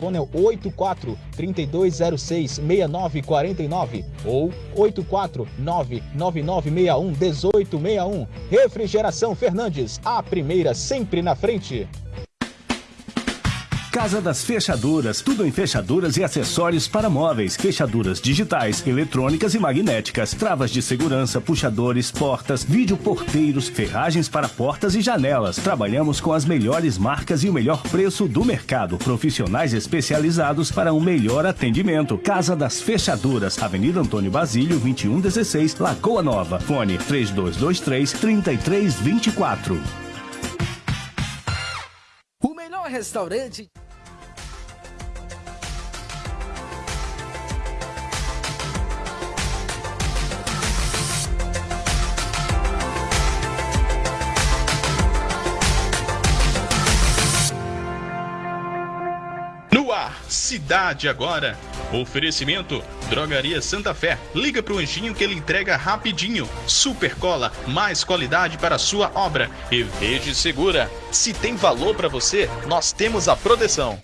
telefone é 84 3206 6949 ou 84 99961 1861. Refrigeração Fernandes, a primeira sempre na frente. Casa das Fechaduras, tudo em fechaduras e acessórios para móveis, fechaduras digitais, eletrônicas e magnéticas, travas de segurança, puxadores, portas, videoporteiros, ferragens para portas e janelas. Trabalhamos com as melhores marcas e o melhor preço do mercado. Profissionais especializados para um melhor atendimento. Casa das Fechaduras, Avenida Antônio Basílio, 2116, Lagoa Nova. Fone 3223 3324. O melhor restaurante Cidade Agora. Oferecimento: Drogaria Santa Fé. Liga pro Anjinho que ele entrega rapidinho. Super Cola, mais qualidade para sua obra. E Verde Segura. Se tem valor para você, nós temos a proteção.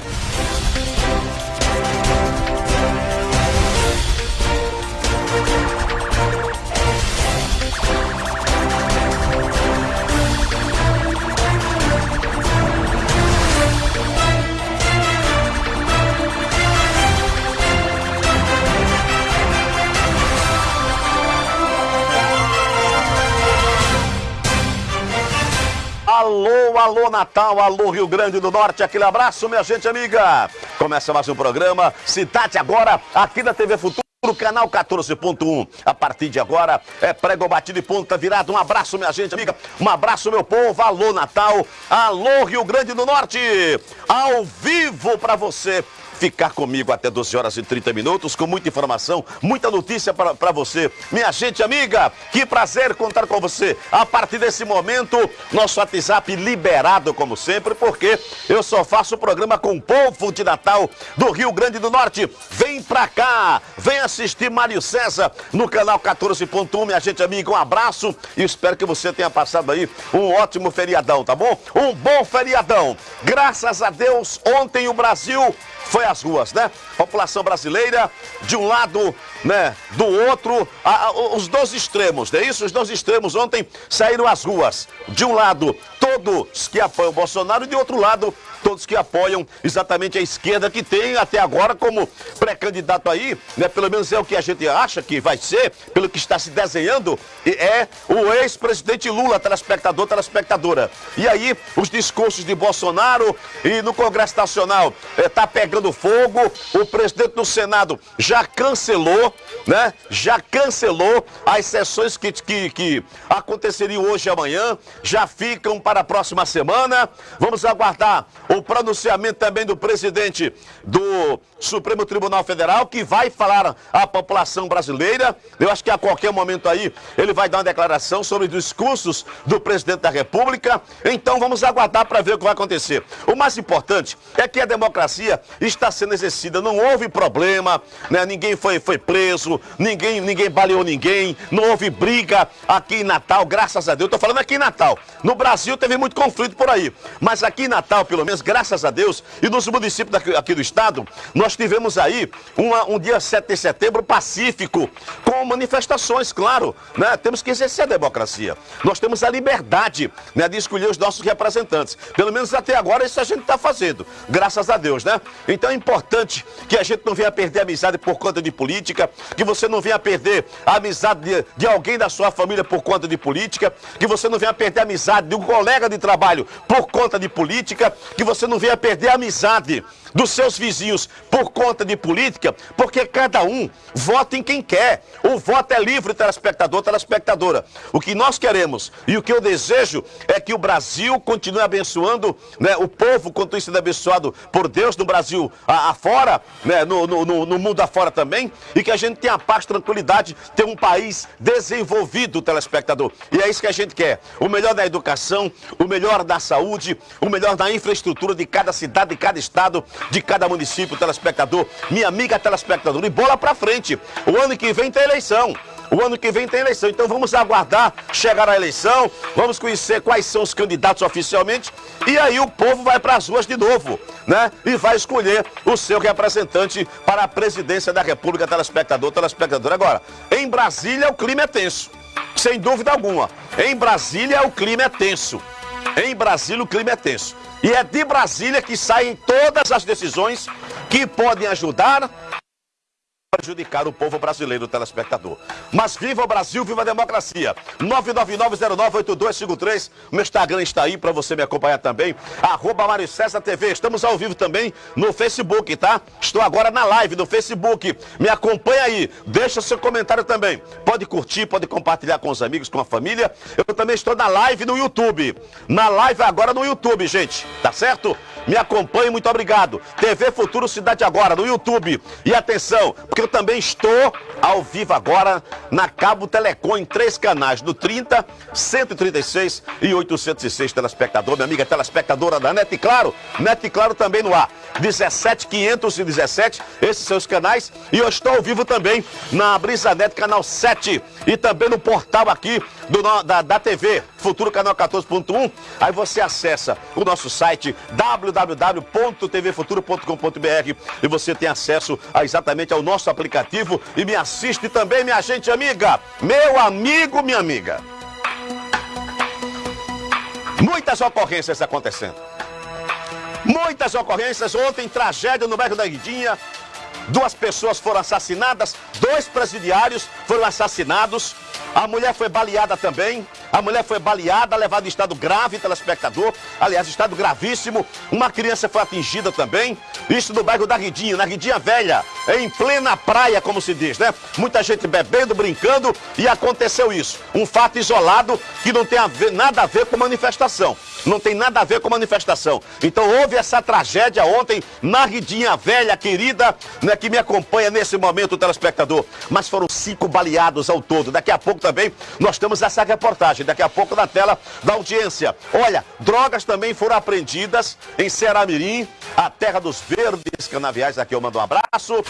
Alô, alô Natal, alô Rio Grande do Norte, aquele abraço, minha gente amiga. Começa mais um programa Cidade Agora, aqui da TV Futuro. Canal 14.1. A partir de agora é prego batido e ponta virada. Um abraço, minha gente amiga. Um abraço, meu povo. Alô, Natal. Alô, Rio Grande do Norte. Ao vivo para você ficar comigo até 12 horas e 30 minutos, com muita informação, muita notícia para você. Minha gente amiga, que prazer contar com você. A partir desse momento, nosso WhatsApp liberado, como sempre, porque eu só faço o programa com o povo de Natal do Rio Grande do Norte. Vem pra cá, vem assistir Mário César no canal 14.1, minha gente amiga. Um abraço e espero que você tenha passado aí um ótimo feriadão, tá bom? Um bom feriadão. Graças a Deus, ontem o Brasil foi às ruas, né? População brasileira, de um lado, né, do outro, a, a, os dois extremos, não é isso? Os dois extremos ontem saíram às ruas. De um lado, todos que apoiam Bolsonaro, e de outro lado, todos que apoiam exatamente a esquerda, que tem até agora como pré-candidato aí, né, pelo menos é o que a gente acha que vai ser, pelo que está se desenhando, é o ex-presidente Lula, telespectador, telespectadora. E aí, os discursos de Bolsonaro e no Congresso Nacional está eh, pegando fogo, o presidente do Senado já cancelou, né, já cancelou as sessões que, que, que aconteceriam hoje e amanhã, já ficam para a próxima semana. Vamos aguardar o pronunciamento também do presidente do Supremo Tribunal Federal, que vai falar à população brasileira. Eu acho que a qualquer momento aí ele vai dar uma declaração sobre os discursos do presidente da República. Então vamos aguardar para ver o que vai acontecer. O mais importante é que a democracia está sendo exercida, não houve problema, né? ninguém foi, foi preso, ninguém, ninguém baleou ninguém, não houve briga aqui em Natal, graças a Deus. Estou falando aqui em Natal. No Brasil teve muito conflito por aí, mas aqui em Natal, pelo menos, graças a Deus, e nos municípios daqui, aqui do estado, nós tivemos aí uma, um dia 7 de setembro pacífico, com manifestações, claro, né? Temos que exercer a democracia. Nós temos a liberdade né, de escolher os nossos representantes. Pelo menos até agora isso a gente está fazendo, graças a Deus, né? Então importante que a gente não venha perder a amizade por conta de política, que você não venha perder a amizade de, de alguém da sua família por conta de política, que você não venha perder a amizade de um colega de trabalho por conta de política, que você não venha perder a amizade dos seus vizinhos por conta de política, porque cada um vota em quem quer. O voto é livre, telespectador, telespectadora. O que nós queremos e o que eu desejo é que o Brasil continue abençoando, né, o povo continue sendo abençoado por Deus no Brasil afora, né, no, no, no mundo afora também, e que a gente tenha paz, tranquilidade, ter um país desenvolvido, telespectador. E é isso que a gente quer. O melhor da educação, o melhor da saúde, o melhor da infraestrutura de cada cidade, de cada estado, de cada município, telespectador, minha amiga telespectadora, e bola pra frente. O ano que vem tem eleição. O ano que vem tem eleição, então vamos aguardar chegar a eleição, vamos conhecer quais são os candidatos oficialmente e aí o povo vai para as ruas de novo, né? E vai escolher o seu representante para a presidência da República, telespectador, telespectador. Agora, em Brasília o clima é tenso, sem dúvida alguma. Em Brasília o clima é tenso. Em Brasília o clima é tenso. E é de Brasília que saem todas as decisões que podem ajudar prejudicar o povo brasileiro, o telespectador. Mas viva o Brasil, viva a democracia. 999-098253. Meu Instagram está aí para você me acompanhar também. Arroba César TV. Estamos ao vivo também no Facebook, tá? Estou agora na live no Facebook. Me acompanha aí. Deixa seu comentário também. Pode curtir, pode compartilhar com os amigos, com a família. Eu também estou na live no YouTube. Na live agora no YouTube, gente. Tá certo? Me acompanhe, muito obrigado. TV Futuro Cidade Agora no YouTube. E atenção, porque eu também estou ao vivo agora na Cabo Telecom em três canais, no 30, 136 e 806 telespectador, minha amiga telespectadora da NET Claro, NET Claro também no ar. 17517, esses os canais. E eu estou ao vivo também na Brisanet, canal 7. E também no portal aqui do, da, da TV, Futuro Canal 14.1. Aí você acessa o nosso site www.tvfuturo.com.br e você tem acesso a, exatamente ao nosso aplicativo e me assiste também, minha gente amiga, meu amigo, minha amiga. Muitas ocorrências acontecendo. Muitas ocorrências. Ontem, tragédia no bairro da Guidinha. Duas pessoas foram assassinadas, dois presidiários foram assassinados. A mulher foi baleada também. A mulher foi baleada, levada em estado grave, telespectador. Aliás, estado gravíssimo. Uma criança foi atingida também. Isso no bairro da Ridinha, na Ridinha Velha, em plena praia, como se diz, né? Muita gente bebendo, brincando e aconteceu isso. Um fato isolado que não tem a ver, nada a ver com manifestação. Não tem nada a ver com manifestação. Então houve essa tragédia ontem na Ridinha Velha, querida, né, que me acompanha nesse momento, telespectador. Mas foram cinco baleados ao todo. Daqui a pouco também nós temos essa reportagem. Daqui a pouco na tela da audiência. Olha, drogas também foram apreendidas em Ceramirim, a terra dos verdes canaviais. Aqui eu mando um abraço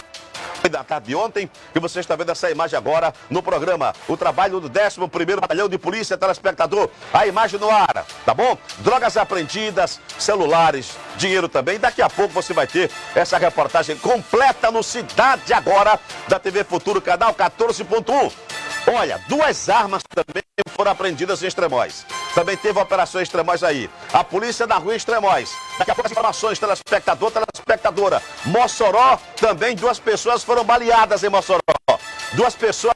da tarde de ontem, e você está vendo essa imagem agora no programa. O trabalho do 11º Batalhão de Polícia, telespectador. A imagem no ar, tá bom? Drogas apreendidas, celulares, dinheiro também. Daqui a pouco você vai ter essa reportagem completa no Cidade Agora, da TV Futuro, canal 14.1. Olha, duas armas também foram apreendidas em Extremóis. Também teve operações Extremóis aí. A polícia da rua Extremóis. Daqui a pouco as informações, telespectador, telespectadora. Mossoró, também duas pessoas foram baleadas em Mossoró. Duas pessoas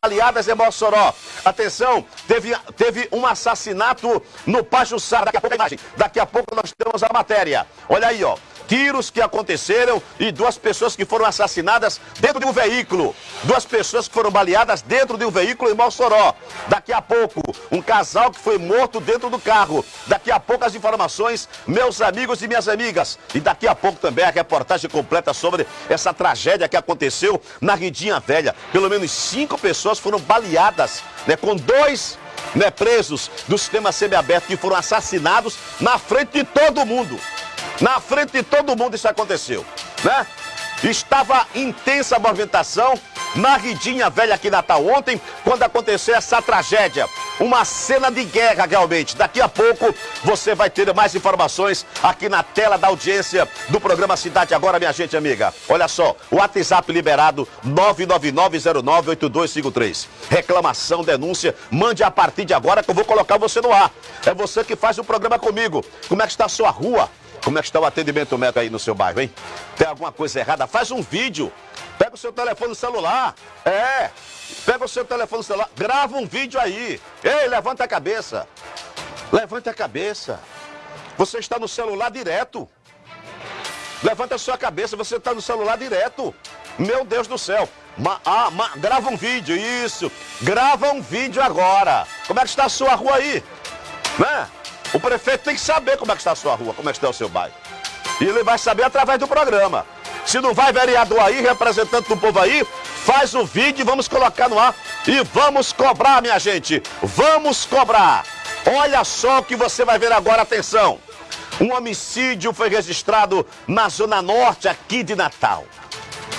baleadas em Mossoró. Atenção, teve, teve um assassinato no Pajuçara. Daqui a pouco a imagem. Daqui a pouco nós temos a matéria. Olha aí, ó tiros que aconteceram e duas pessoas que foram assassinadas dentro de um veículo. Duas pessoas que foram baleadas dentro de um veículo em Mossoró. Daqui a pouco, um casal que foi morto dentro do carro. Daqui a pouco as informações, meus amigos e minhas amigas. E daqui a pouco também a reportagem completa sobre essa tragédia que aconteceu na Ridinha Velha. Pelo menos cinco pessoas foram baleadas, né, com dois né, presos do sistema semiaberto que foram assassinados na frente de todo mundo. Na frente de todo mundo isso aconteceu, né? Estava intensa movimentação na Ridinha Velha aqui Natal ontem, quando aconteceu essa tragédia. Uma cena de guerra, realmente. Daqui a pouco você vai ter mais informações aqui na tela da audiência do programa Cidade Agora, minha gente amiga. Olha só, o WhatsApp liberado 999098253. Reclamação, denúncia, mande a partir de agora que eu vou colocar você no ar. É você que faz o programa comigo. Como é que está a sua rua? Como é que está o atendimento médico aí no seu bairro, hein? Tem alguma coisa errada? Faz um vídeo. Pega o seu telefone celular. É. Pega o seu telefone celular. Grava um vídeo aí. Ei, levanta a cabeça. Levante a cabeça. Você está no celular direto. Levanta a sua cabeça, você está no celular direto. Meu Deus do céu. Ma, ah, ma, grava um vídeo, isso. Grava um vídeo agora. Como é que está a sua rua aí? Né? O prefeito tem que saber como é que está a sua rua, como é que está o seu bairro. E ele vai saber através do programa. Se não vai vereador aí, representante do povo aí, faz o vídeo e vamos colocar no ar. E vamos cobrar, minha gente. Vamos cobrar. Olha só o que você vai ver agora, atenção. Um homicídio foi registrado na zona norte aqui de Natal.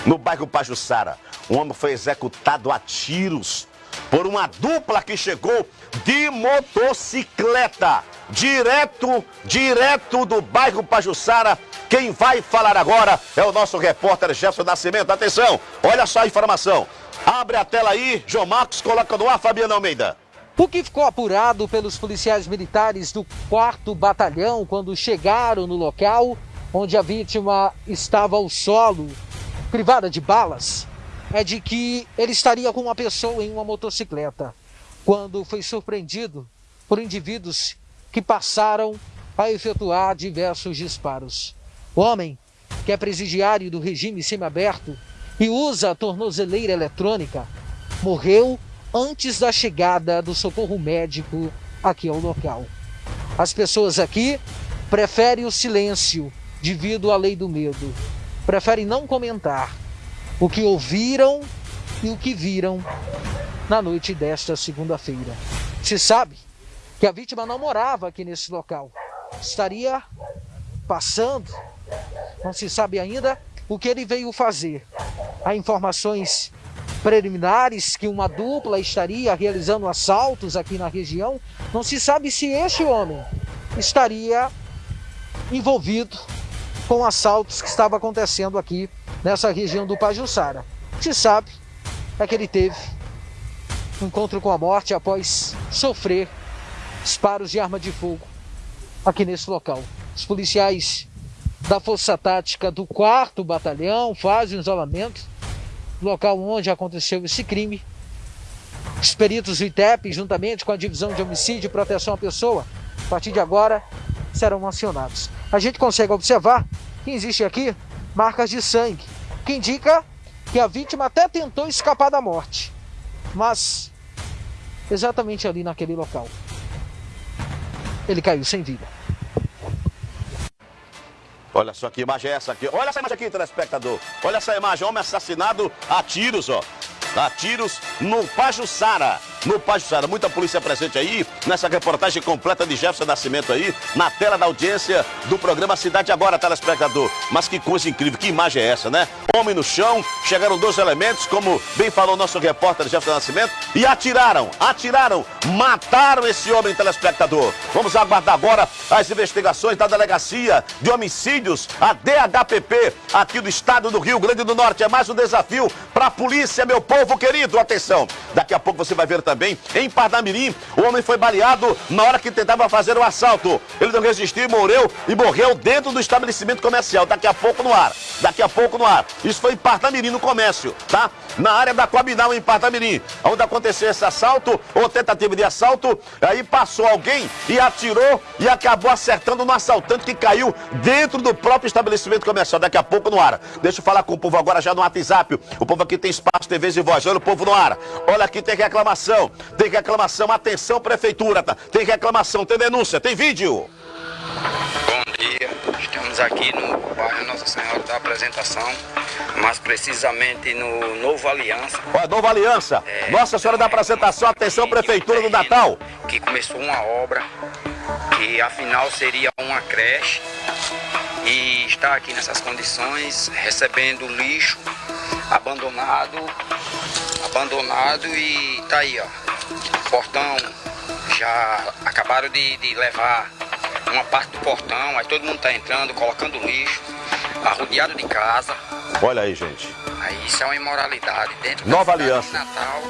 No bairro Pajuçara. Um homem foi executado a tiros por uma dupla que chegou de motocicleta, direto, direto do bairro Pajuçara. Quem vai falar agora é o nosso repórter Jefferson Nascimento. Atenção, olha só a informação. Abre a tela aí, João Marcos, coloca no ar, Fabiano Almeida. O que ficou apurado pelos policiais militares do 4 Batalhão quando chegaram no local onde a vítima estava ao solo, privada de balas, é de que ele estaria com uma pessoa em uma motocicleta, quando foi surpreendido por indivíduos que passaram a efetuar diversos disparos. O homem, que é presidiário do regime semiaberto e usa a tornozeleira eletrônica, morreu antes da chegada do socorro médico aqui ao local. As pessoas aqui preferem o silêncio devido à lei do medo. Preferem não comentar o que ouviram e o que viram na noite desta segunda-feira. Se sabe que a vítima não morava aqui nesse local, estaria passando, não se sabe ainda o que ele veio fazer. Há informações preliminares que uma dupla estaria realizando assaltos aqui na região. Não se sabe se este homem estaria envolvido com assaltos que estavam acontecendo aqui nessa região do Pajuçara. Se sabe é que ele teve um encontro com a morte após sofrer disparos de arma de fogo aqui nesse local. Os policiais da Força Tática do 4 Batalhão fazem o isolamento do local onde aconteceu esse crime. Os peritos do ITEP, juntamente com a Divisão de Homicídio e Proteção à Pessoa, a partir de agora serão acionados. A gente consegue observar que existe aqui marcas de sangue, que indica que a vítima até tentou escapar da morte, mas exatamente ali naquele local ele caiu sem vida. Olha só que imagem é essa aqui. Olha essa imagem aqui, telespectador. Olha essa imagem. Homem assassinado a tiros, ó. A tiros no Pajuçara no Pajuçara. Muita polícia presente aí nessa reportagem completa de Jefferson Nascimento aí, na tela da audiência do programa Cidade Agora, telespectador. Mas que coisa incrível, que imagem é essa, né? Homem no chão, chegaram dois elementos, como bem falou nosso repórter Jefferson Nascimento, e atiraram, atiraram, mataram esse homem, telespectador. Vamos aguardar agora as investigações da Delegacia de Homicídios, a DHPP, aqui do estado do Rio Grande do Norte. É mais um desafio para a polícia, meu povo querido. Atenção, daqui a pouco você vai ver também também em Parnamirim. O homem foi baleado na hora que tentava fazer o assalto. Ele não resistiu, morreu e morreu dentro do estabelecimento comercial. Daqui a pouco no ar. Daqui a pouco no ar. Isso foi em Parnamirim, no comércio, tá? Na área da Coabinal, em Parnamirim. Onde aconteceu esse assalto, ou tentativa de assalto. Aí passou alguém e atirou e acabou acertando no assaltante que caiu dentro do próprio estabelecimento comercial. Daqui a pouco no ar. Deixa eu falar com o povo agora já no WhatsApp. O povo aqui tem espaço, TVs e voz. Olha o povo no ar. Olha aqui, tem reclamação reclamação, tem reclamação, atenção prefeitura, tá? tem reclamação, tem denúncia, tem vídeo. Bom dia, estamos aqui no bairro Nossa Senhora da Apresentação, mais precisamente no Novo Aliança. Ó, Nova Aliança, é, Nossa Senhora da Apresentação, atenção prefeitura do Natal. Que começou uma obra que afinal seria uma creche e está aqui nessas condições, recebendo lixo abandonado abandonado e tá aí, ó. Portão já acabaram de, de levar uma parte do portão, aí todo mundo tá entrando, colocando lixo, arrodeado de casa. Olha aí, gente. Aí isso é uma imoralidade. Dentro Nova Aliança. De Natal,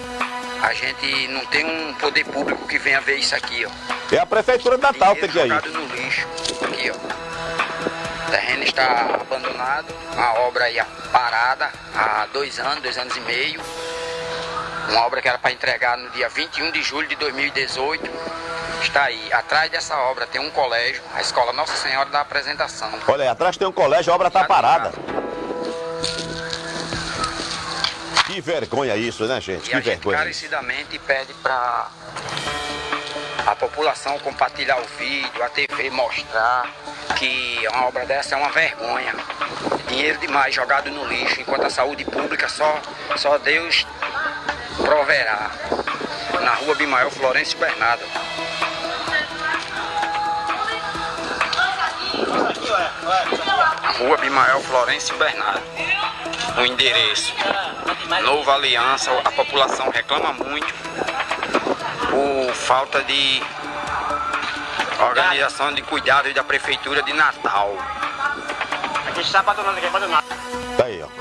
a gente não tem um poder público que venha ver isso aqui, ó. É a prefeitura de Natal tem que ir aí. no lixo, aqui, ó. O terreno está abandonado, a obra aí parada há dois anos, dois anos e meio. Uma obra que era para entregar no dia 21 de julho de 2018. Está aí. Atrás dessa obra tem um colégio, a Escola Nossa Senhora da Apresentação. Olha aí, atrás tem um colégio, a obra está parada. Que vergonha isso, né, gente? E que a vergonha. Gente encarecidamente pede para a população compartilhar o vídeo, a TV mostrar que uma obra dessa é uma vergonha. Dinheiro demais jogado no lixo, enquanto a saúde pública só, só Deus proverá. Na rua Bimael Florencio Bernardo. Rua Bimael Florencio Bernardo. O endereço. Nova Aliança, a população reclama muito por falta de organização de cuidado da prefeitura de Natal. Aqui está abandonado, aqui abandonado.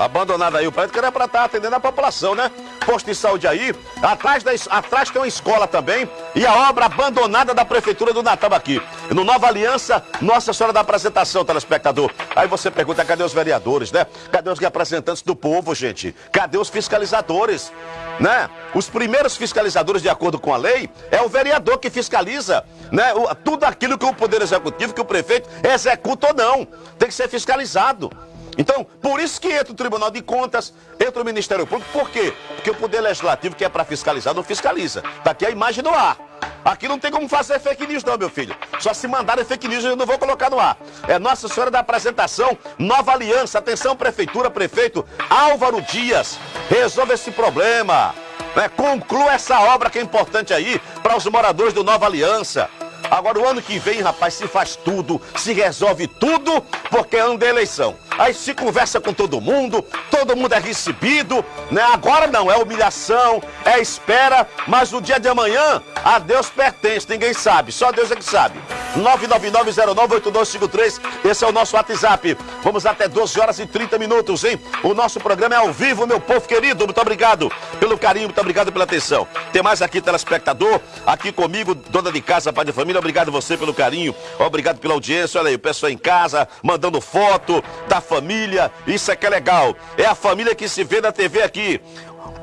Abandonado aí o prédio que era para estar tá atendendo a população, né? Posto de saúde aí, atrás, da, atrás tem uma escola também e a obra abandonada da Prefeitura do Natal aqui. No Nova Aliança, Nossa Senhora da Apresentação, telespectador. Aí você pergunta, cadê os vereadores, né? Cadê os representantes do povo, gente? Cadê os fiscalizadores? Né? Os primeiros fiscalizadores, de acordo com a lei, é o vereador que fiscaliza né? O, tudo aquilo que o Poder Executivo, que o prefeito executa ou não. Tem que ser fiscalizado. Então, por isso que entra o Tribunal de Contas, entra o Ministério Público. Por quê? Porque o Poder Legislativo, que é para fiscalizar, não fiscaliza. Está aqui a imagem no ar. Aqui não tem como fazer fake news não, meu filho. Só se mandarem fake news eu não vou colocar no ar. É Nossa Senhora da Apresentação, Nova Aliança. Atenção, Prefeitura, Prefeito Álvaro Dias. Resolva esse problema. Né? Conclua essa obra que é importante aí para os moradores do Nova Aliança. Agora, o ano que vem, rapaz, se faz tudo, se resolve tudo, porque é ano da eleição. Aí se conversa com todo mundo, todo mundo é recebido, né? Agora não, é humilhação, é espera, mas no dia de amanhã, a Deus pertence, ninguém sabe, só Deus é que sabe. 999098253, esse é o nosso WhatsApp. Vamos até 12 horas e 30 minutos, hein? O nosso programa é ao vivo, meu povo querido. Muito obrigado pelo carinho, muito obrigado pela atenção. Tem mais aqui, telespectador, aqui comigo, dona de casa, pai de família. Obrigado você pelo carinho, obrigado pela audiência. Olha aí, o pessoal em casa, mandando foto da família. Isso é que é legal. É a família que se vê na TV aqui.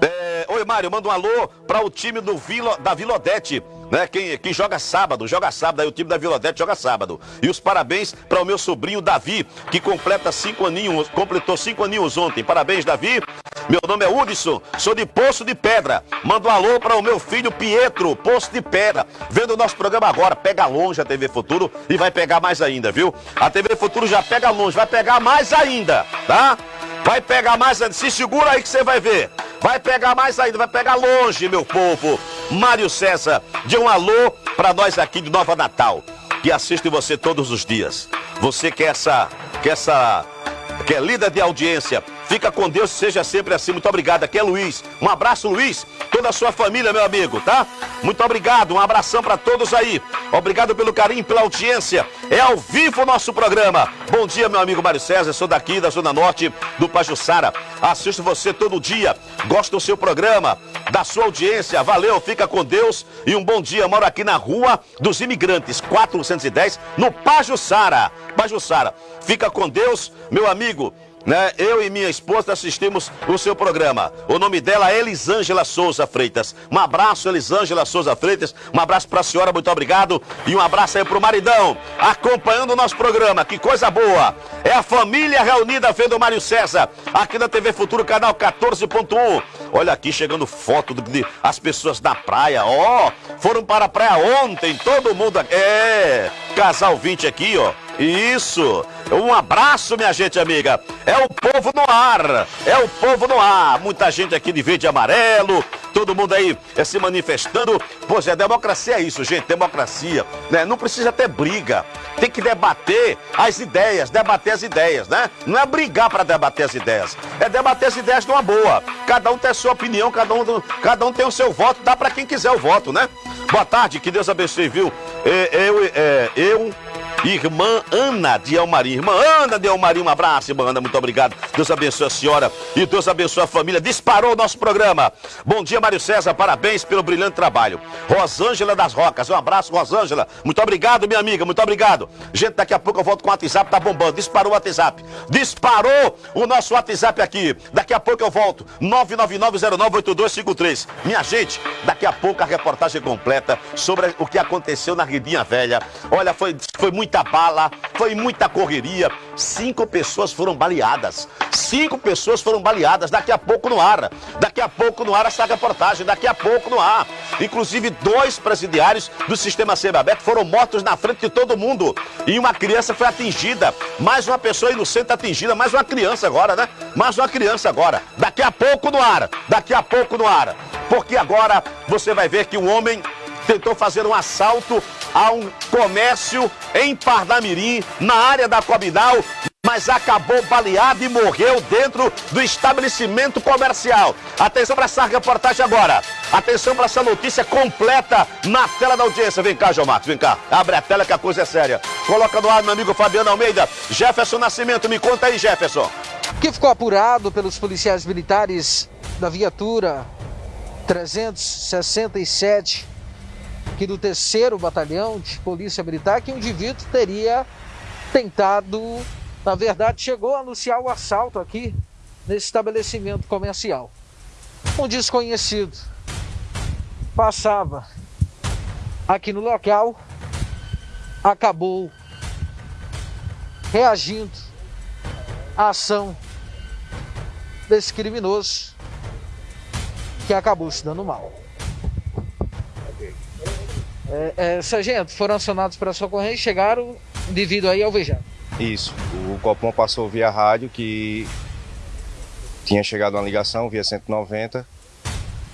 É... Oi, Mário, manda um alô para o time do Vila, da Vila Odete né? Quem, quem joga sábado, joga sábado, aí o time da Vila Odete joga sábado. E os parabéns para o meu sobrinho Davi, que completa cinco aninhos, completou cinco aninhos ontem. Parabéns, Davi. Meu nome é Hudson, sou de Poço de Pedra. Manda um alô para o meu filho Pietro, Poço de Pedra. Vendo o nosso programa agora, pega longe a TV Futuro e vai pegar mais ainda, viu? A TV Futuro já pega longe, vai pegar mais ainda, tá? Vai pegar mais ainda. Se segura aí que você vai ver. Vai pegar mais ainda, vai pegar longe, meu povo. Mário César, de um alô para nós aqui de Nova Natal, que assiste você todos os dias. Você que é essa, que é essa, que é líder de audiência, Fica com Deus, seja sempre assim. Muito obrigado. Aqui é Luiz. Um abraço, Luiz. Toda a sua família, meu amigo, tá? Muito obrigado. Um abração para todos aí. Obrigado pelo carinho, pela audiência. É ao vivo o nosso programa. Bom dia, meu amigo Mário César. Sou daqui da Zona Norte do Pajussara. Assisto você todo dia. Gosto do seu programa, da sua audiência. Valeu, fica com Deus e um bom dia. Moro aqui na Rua dos Imigrantes, 410, no Pajussara. Pajussara. Fica com Deus, meu amigo né? Eu e minha esposa assistimos o seu programa. O nome dela é Elisângela Souza Freitas. Um abraço, Elisângela Souza Freitas. Um abraço para a senhora, muito obrigado. E um abraço aí para o maridão, acompanhando o nosso programa. Que coisa boa. É a família reunida vendo o Mário César, aqui na TV Futuro, canal 14.1. Olha aqui, chegando foto de as pessoas da praia. Ó, foram para a praia ontem, todo mundo. É, casal 20 aqui, ó. Isso. Um abraço, minha gente amiga. É o povo no ar. É o povo no ar. Muita gente aqui de verde e amarelo. Todo mundo aí é, se manifestando. Pois é, democracia é isso, gente. Democracia. Né? Não precisa ter briga. Tem que debater as ideias. Debater as ideias, né? Não é brigar para debater as ideias. É debater as ideias de uma boa. Cada um tem a sua opinião, cada um, cada um tem o seu voto. Dá para quem quiser o voto, né? Boa tarde, que Deus abençoe, viu? É, eu, é, eu Irmã Ana de Elmarim. Irmã Ana de Elmarim, um abraço, irmã Ana, muito obrigado. Deus abençoe a senhora e Deus abençoe a família. Disparou o nosso programa. Bom dia, Mário César, parabéns pelo brilhante trabalho. Rosângela das Rocas, um abraço, Rosângela. Muito obrigado, minha amiga, muito obrigado. Gente, daqui a pouco eu volto com o WhatsApp, tá bombando. Disparou o WhatsApp. Disparou o nosso WhatsApp aqui. Daqui a pouco eu volto. 999098253. Minha gente, daqui a pouco a reportagem completa sobre o que aconteceu na Ridinha Velha. Olha, foi, foi muito muita bala, foi muita correria. Cinco pessoas foram baleadas. Cinco pessoas foram baleadas. Daqui a pouco no ar. Daqui a pouco no ar essa reportagem. Daqui a pouco no ar. Inclusive, dois presidiários do sistema semiaberto foram mortos na frente de todo mundo. E uma criança foi atingida. Mais uma pessoa inocente atingida. Mais uma criança agora, né? Mais uma criança agora. Daqui a pouco no ar. Daqui a pouco no ar. Porque agora você vai ver que um homem tentou fazer um assalto a um comércio em Parnamirim, na área da Cobinal. mas acabou baleado e morreu dentro do estabelecimento comercial. Atenção para essa reportagem agora. Atenção para essa notícia completa na tela da audiência. Vem cá, João Marcos, vem cá. Abre a tela que a coisa é séria. Coloca no ar, meu amigo Fabiano Almeida. Jefferson Nascimento, me conta aí, Jefferson. Que ficou apurado pelos policiais militares da viatura 367 aqui do terceiro batalhão de polícia militar que o indivíduo teria tentado na verdade, chegou a anunciar o assalto aqui nesse estabelecimento comercial. Um desconhecido passava aqui no local, acabou reagindo à ação desse criminoso que acabou se dando mal. É, é, sargento, foram acionados para a socorrência e chegaram devido aí ao vejado. Isso. O Copom passou via rádio que tinha chegado uma ligação via 190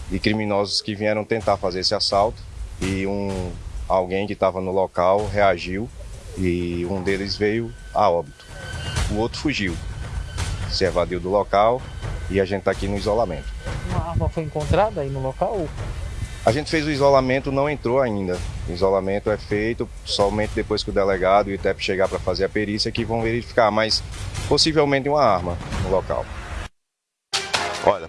de criminosos que vieram tentar fazer esse assalto e um alguém que estava no local reagiu e um deles veio a óbito. O outro fugiu, se evadiu do local e a gente está aqui no isolamento. Uma arma foi encontrada aí no local? A gente fez o isolamento, não entrou ainda. O isolamento é feito somente depois que o delegado e o ITEP chegar para fazer a perícia que vão verificar, mas possivelmente uma arma no local.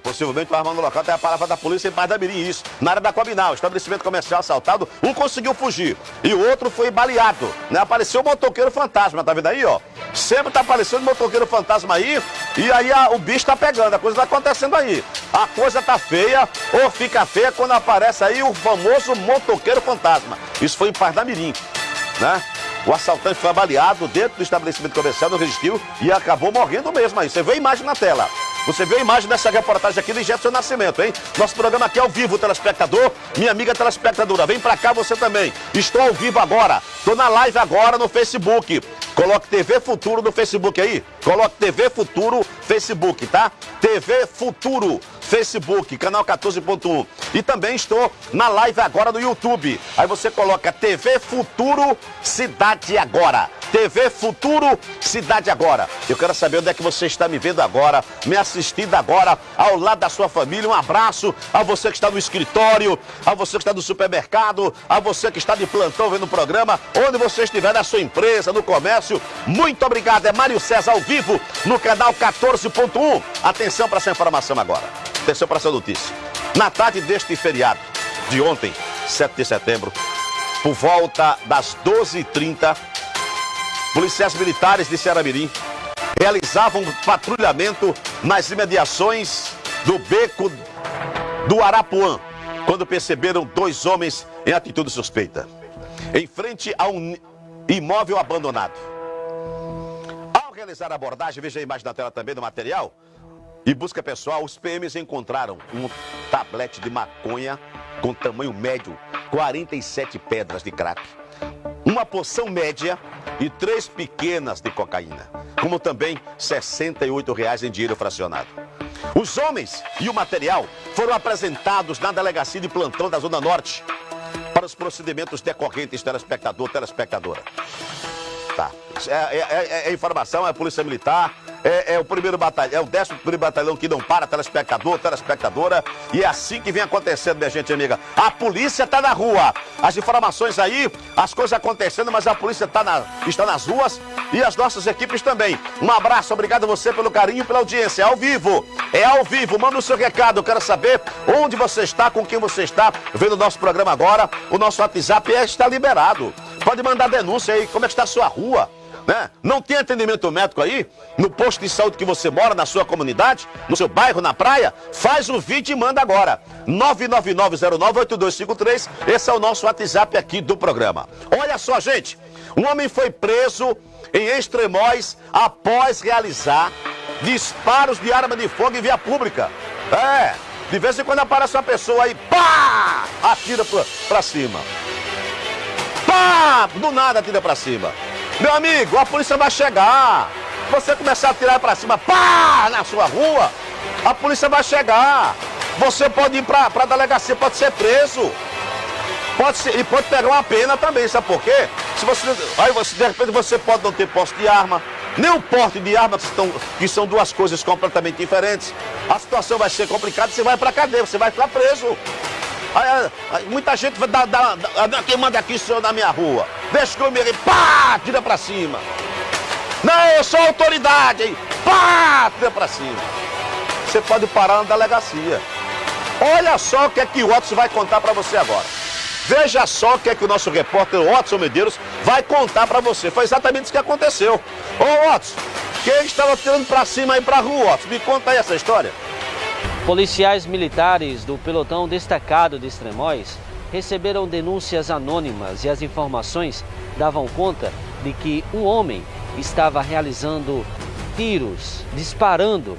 Possivelmente uma arma no local tem a palavra da polícia em Paz da Mirim, isso. Na área da Combinal, estabelecimento comercial assaltado, um conseguiu fugir e o outro foi baleado, né? Apareceu o motoqueiro fantasma, tá vendo aí, ó? Sempre tá aparecendo o motoqueiro fantasma aí e aí a, o bicho tá pegando, a coisa tá acontecendo aí. A coisa tá feia ou fica feia quando aparece aí o famoso motoqueiro fantasma. Isso foi em Paz da Mirim, né? O assaltante foi baleado dentro do estabelecimento comercial, não resistiu e acabou morrendo mesmo aí. Você vê a imagem na tela. Você viu a imagem dessa reportagem aqui do Jefferson Nascimento, hein? Nosso programa aqui é ao vivo, telespectador. Minha amiga telespectadora, vem pra cá você também. Estou ao vivo agora. Estou na live agora no Facebook. Coloque TV Futuro no Facebook aí. Coloque TV Futuro Facebook, tá? TV Futuro Facebook, canal 14.1. E também estou na live agora no YouTube. Aí você coloca TV Futuro Cidade Agora. TV Futuro Cidade Agora. Eu quero saber onde é que você está me vendo agora, me assistindo agora, ao lado da sua família. Um abraço a você que está no escritório, a você que está no supermercado, a você que está de plantão vendo o programa, onde você estiver na sua empresa, no comércio. Muito obrigado. É Mário César ao vivo no canal 14.1. Atenção para essa informação agora. Atenção para essa notícia. Na tarde deste feriado de ontem, 7 de setembro, por volta das 12h30, policiais militares de Ceará-Mirim realizavam patrulhamento nas imediações do beco do Arapuã, quando perceberam dois homens em atitude suspeita, em frente a um imóvel abandonado. Realizar a abordagem, veja a imagem na tela também do material, e busca pessoal, os PMs encontraram um tablete de maconha com tamanho médio, 47 pedras de crack, uma poção média e três pequenas de cocaína, como também 68 reais em dinheiro fracionado. Os homens e o material foram apresentados na delegacia de plantão da Zona Norte para os procedimentos decorrentes, telespectador, telespectadora. Tá. É, é, é, é informação, é Polícia Militar, é, é, o primeiro batalhão, é o décimo primeiro batalhão que não para, telespectador, telespectadora. E é assim que vem acontecendo, minha gente amiga. A polícia está na rua. As informações aí, as coisas acontecendo, mas a polícia tá na, está nas ruas e as nossas equipes também. Um abraço, obrigado a você pelo carinho pela audiência. É ao vivo, é ao vivo. Manda o seu recado, eu quero saber onde você está, com quem você está, vendo o nosso programa agora. O nosso WhatsApp é, está liberado. Pode mandar denúncia aí, como é que está a sua rua né? Não tem atendimento médico aí? No posto de saúde que você mora, na sua comunidade, no seu bairro, na praia? Faz o vídeo e manda agora. 999098253. Esse é o nosso WhatsApp aqui do programa. Olha só, gente. Um homem foi preso em Extremóis após realizar disparos de arma de fogo em via pública. É, de vez em quando aparece uma pessoa aí, pá! Atira pra, pra cima. Pá! Do nada atira pra cima. Meu amigo, a polícia vai chegar. Você começar a tirar para cima, pá, na sua rua, a polícia vai chegar. Você pode ir para a delegacia, pode ser preso. Pode ser, e pode pegar uma pena também, sabe por quê? Se você, aí você, de repente você pode não ter posse de arma, nem o porte de armas, que, estão, que são duas coisas completamente diferentes. A situação vai ser complicada, você vai para cadeia, você vai ficar preso. Aí, aí, muita gente vai dar, dar, dar, quem manda aqui senhor na minha rua. Deixa que eu pá, tira para cima. Não, eu sou autoridade, hein? Pá, tira para cima. Você pode parar na delegacia. Olha só o que é que o Watson vai contar para você agora. Veja só o que é que o nosso repórter Watson Medeiros vai contar para você. Foi exatamente isso que aconteceu. Ô Watson, quem estava tirando para cima aí para rua, Watson? Me conta aí essa história. Policiais militares do pelotão destacado de Extremóis receberam denúncias anônimas e as informações davam conta de que um homem estava realizando tiros, disparando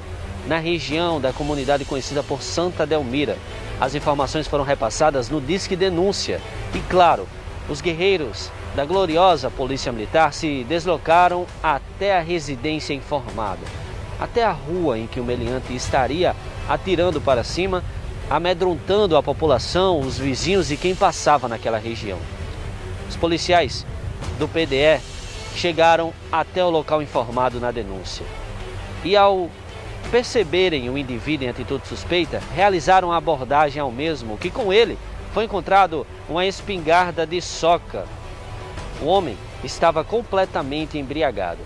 na região da comunidade conhecida por Santa Delmira. As informações foram repassadas no Disque Denúncia e, claro, os guerreiros da gloriosa Polícia Militar se deslocaram até a residência informada, até a rua em que o meliante estaria atirando para cima, amedrontando a população, os vizinhos e quem passava naquela região. Os policiais do PDE chegaram até o local informado na denúncia. E ao perceberem o indivíduo em atitude suspeita, realizaram a abordagem ao mesmo, que com ele foi encontrado uma espingarda de soca. O homem estava completamente embriagado.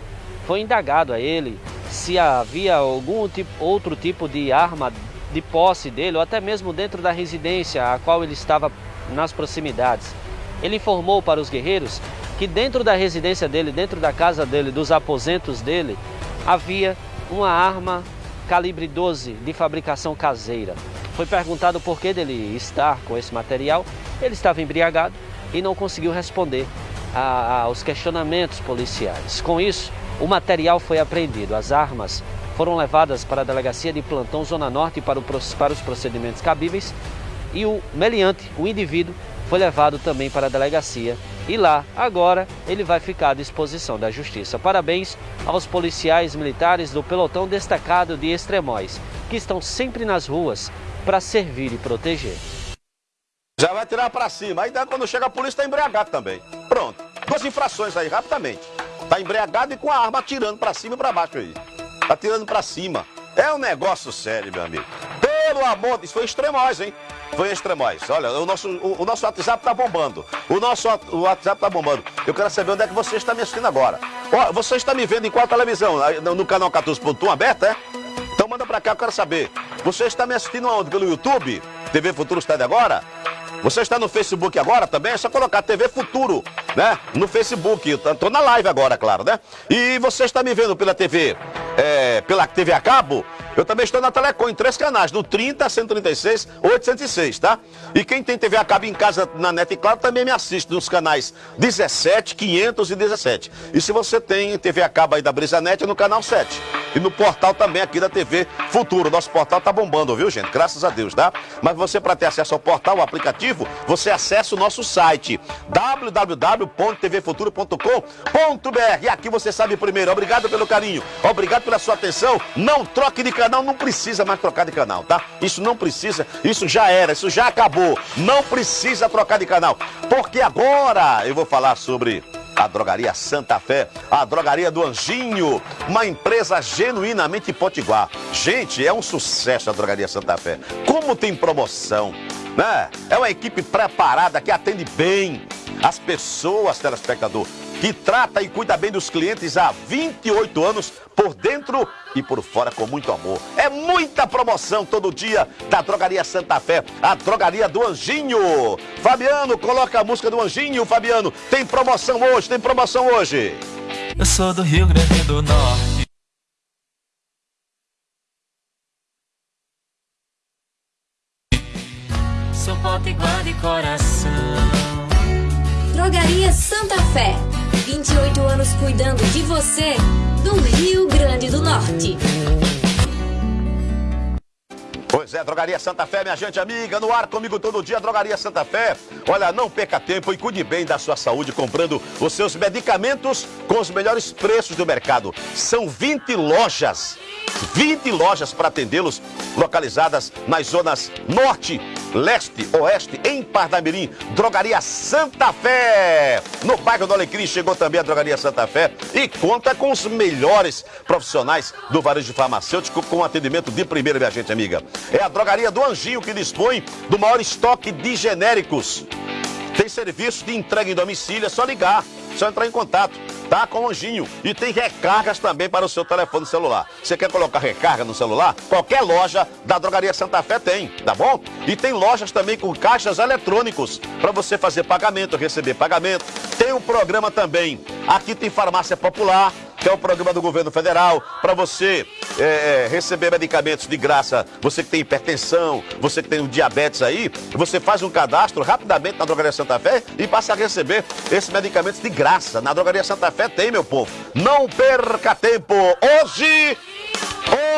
Foi indagado a ele se havia algum tipo, outro tipo de arma de posse dele, ou até mesmo dentro da residência a qual ele estava nas proximidades. Ele informou para os guerreiros que dentro da residência dele, dentro da casa dele, dos aposentos dele, havia uma arma calibre 12 de fabricação caseira. Foi perguntado por que dele estar com esse material. Ele estava embriagado e não conseguiu responder aos questionamentos policiais. Com isso, o material foi apreendido. As armas foram levadas para a delegacia de plantão Zona Norte para, o, para os procedimentos cabíveis e o meliante, o indivíduo, foi levado também para a delegacia e lá, agora, ele vai ficar à disposição da justiça. Parabéns aos policiais militares do pelotão destacado de Extremóis, que estão sempre nas ruas para servir e proteger. Já vai tirar para cima. Aí quando chega a polícia está embriagado também. Pronto. Duas infrações aí, rapidamente. Está embriagado e com a arma atirando para cima e para baixo aí. Está atirando para cima. É um negócio sério, meu amigo. Pelo amor de Deus, foi extremóis, hein? Foi extremóis. Olha, o nosso, o, o nosso WhatsApp tá bombando. O nosso o WhatsApp tá bombando. Eu quero saber onde é que você está me assistindo agora. Ó, você está me vendo em qual televisão? No, canal 14.1 aberto, é? Então manda pra cá, eu quero saber. Você está me assistindo onde? Pelo YouTube? TV Futuro está de agora? Você está no Facebook agora também? É só colocar TV Futuro, né? No Facebook. Estou na live agora, claro, né? E você está me vendo pela TV, é, pela TV a cabo? Eu também estou na Telecom, em três canais, no 30, 136, 806, tá? E quem tem TV a cabo em casa na Net Claro também me assiste nos canais 17, 517. E se você tem TV a cabo aí da Brisanet, é no canal 7. E no portal também aqui da TV Futuro. Nosso portal tá bombando, viu, gente? Graças a Deus, tá? Mas você, para ter acesso ao portal, o aplicativo, você acessa o nosso site www.tvfuturo.com.br. E aqui você sabe primeiro. Obrigado pelo carinho, obrigado pela sua atenção. Não troque de canal, não precisa mais trocar de canal, tá? Isso não precisa, isso já era, isso já acabou. Não precisa trocar de canal. Porque agora eu vou falar sobre a Drogaria Santa Fé, a Drogaria do Anjinho, uma empresa genuinamente potiguar. Gente, é um sucesso a Drogaria Santa Fé. Como tem promoção, né? É uma equipe preparada que atende bem as pessoas, telespectador que trata e cuida bem dos clientes há 28 anos, por dentro e por fora, com muito amor. É muita promoção todo dia da Drogaria Santa Fé, a Drogaria do Anjinho. Fabiano, coloca a música do Anjinho, Fabiano. Tem promoção hoje, tem promoção hoje. Eu sou do Rio Grande do Norte. Sou potiguar de coração. Drogaria Santa Fé 28 anos cuidando de você, do Rio Grande do Norte. Pois é, Drogaria Santa Fé, minha gente amiga, no ar comigo todo dia, Drogaria Santa Fé. Olha, não perca tempo e cuide bem da sua saúde comprando os seus medicamentos com os melhores preços do mercado. São 20 lojas, 20 lojas para atendê-los, localizadas nas zonas norte, leste, oeste, em Pardamirim. Drogaria Santa Fé. No bairro do Alecrim chegou também a Drogaria Santa Fé e conta com os melhores profissionais do varejo farmacêutico com atendimento de primeira, minha gente amiga. É a Drogaria do Anjinho que dispõe do maior estoque de genéricos. Tem serviço de entrega em domicílio, é só ligar, só entrar em contato, tá? Com o Anjinho. E tem recargas também para o seu telefone celular. Você quer colocar recarga no celular? Qualquer loja da Drogaria Santa Fé tem, tá bom? E tem lojas também com caixas eletrônicos para você fazer pagamento, receber pagamento. Tem um programa também. Aqui tem farmácia popular que é o programa do governo federal, para você é, receber medicamentos de graça. Você que tem hipertensão, você que tem diabetes aí, você faz um cadastro rapidamente na Drogaria Santa Fé e passa a receber esses medicamentos de graça. Na Drogaria Santa Fé tem, meu povo. Não perca tempo. Hoje,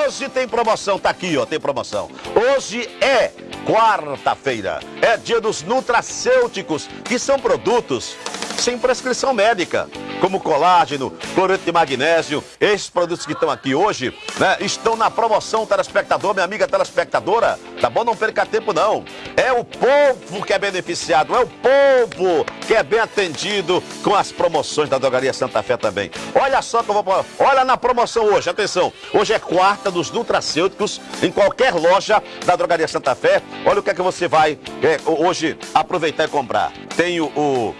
hoje tem promoção, tá aqui, ó, tem promoção. Hoje é quarta-feira. É dia dos nutracêuticos, que são produtos sem prescrição médica, como colágeno, cloreto de magnésio. Esses produtos que estão aqui hoje, né, estão na promoção, telespectador, minha amiga telespectadora. Tá bom? Não perca tempo, não. É o povo que é beneficiado, é o povo que é bem atendido com as promoções da Drogaria Santa Fé também. Olha só que eu vou. Olha na promoção hoje, atenção. Hoje é quarta dos nutracêuticos em qualquer loja da Drogaria Santa Fé. Olha o que é que você vai é, hoje aproveitar e comprar. Tem o, o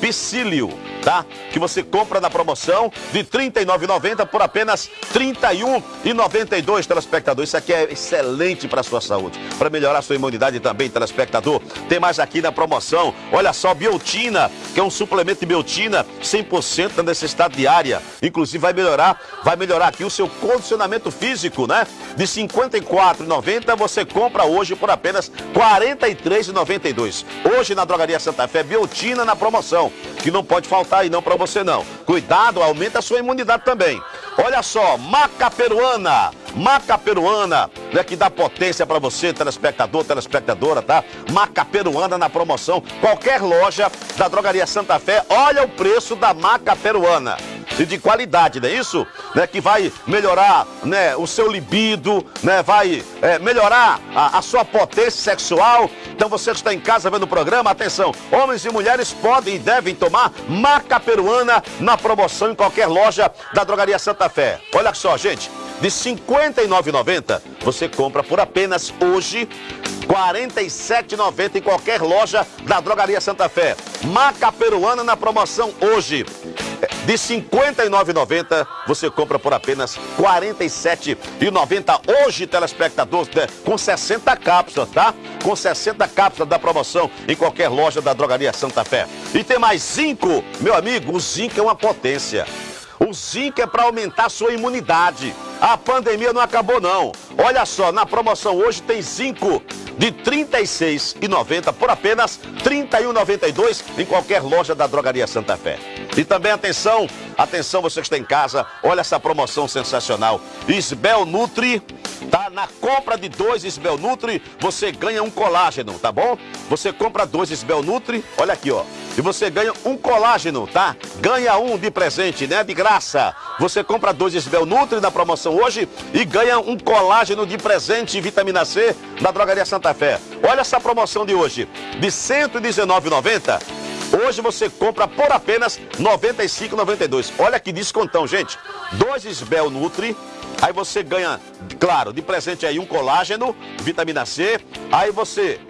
Piscílio, tá? Que você compra na promoção de R$ 39,90 por apenas R$ 31,92, telespectador. Isso aqui é excelente para sua saúde, para melhorar sua imunidade também, telespectador. Tem mais aqui na promoção. Olha só, biotina, que é um suplemento de biotina 100% da necessidade diária. Inclusive vai melhorar, vai melhorar aqui o seu condicionamento físico, né? De R$ 54,90 você compra hoje por apenas R$ 43,92. Hoje na Drogaria Santa Fé, biotina na promoção, que não pode faltar aí não para você não. Cuidado, aumenta a sua imunidade também. Olha só, maca peruana, maca peruana, né, que dá potência para você, telespectador, telespectadora, tá? Maca peruana na promoção, qualquer loja da Drogaria Santa Fé, olha o preço da maca peruana e de qualidade, não é isso? Né, que vai melhorar né, o seu libido, né, vai é, melhorar a, a, sua potência sexual. Então você que está em casa vendo o programa, atenção, homens e mulheres podem e devem tomar maca peruana na promoção em qualquer loja da Drogaria Santa Fé. Olha só, gente, de R$ 59,90 você compra por apenas hoje R$ 47,90 em qualquer loja da Drogaria Santa Fé. Maca peruana na promoção hoje. De R$ 59,90 você compra por apenas R$ 47,90. Hoje, telespectador, né, com 60 cápsulas, tá? Com 60 cápsulas da promoção em qualquer loja da Drogaria Santa Fé. E tem mais zinco, meu amigo, o zinco é uma potência. O zinco é para aumentar sua imunidade. A pandemia não acabou não. Olha só, na promoção hoje tem zinco de R$ 36,90 por apenas R$ 31,92 em qualquer loja da Drogaria Santa Fé. E também atenção, atenção você que está em casa, olha essa promoção sensacional. Isbel Nutri, tá? Na compra de dois Isbel Nutri, você ganha um colágeno, tá bom? Você compra dois Isbel Nutri, olha aqui, ó. E você ganha um colágeno, tá? Ganha um de presente, né? De graça. Você compra dois Isbel Nutri na promoção hoje e ganha um colágeno de presente vitamina C da Drogaria Santa Fé. Olha essa promoção de hoje, de R$ 119,90. Hoje você compra por apenas R$ 95,92. Olha que descontão, gente. Dois Isbel Nutri, aí você ganha, claro, de presente aí um colágeno, vitamina C. Aí você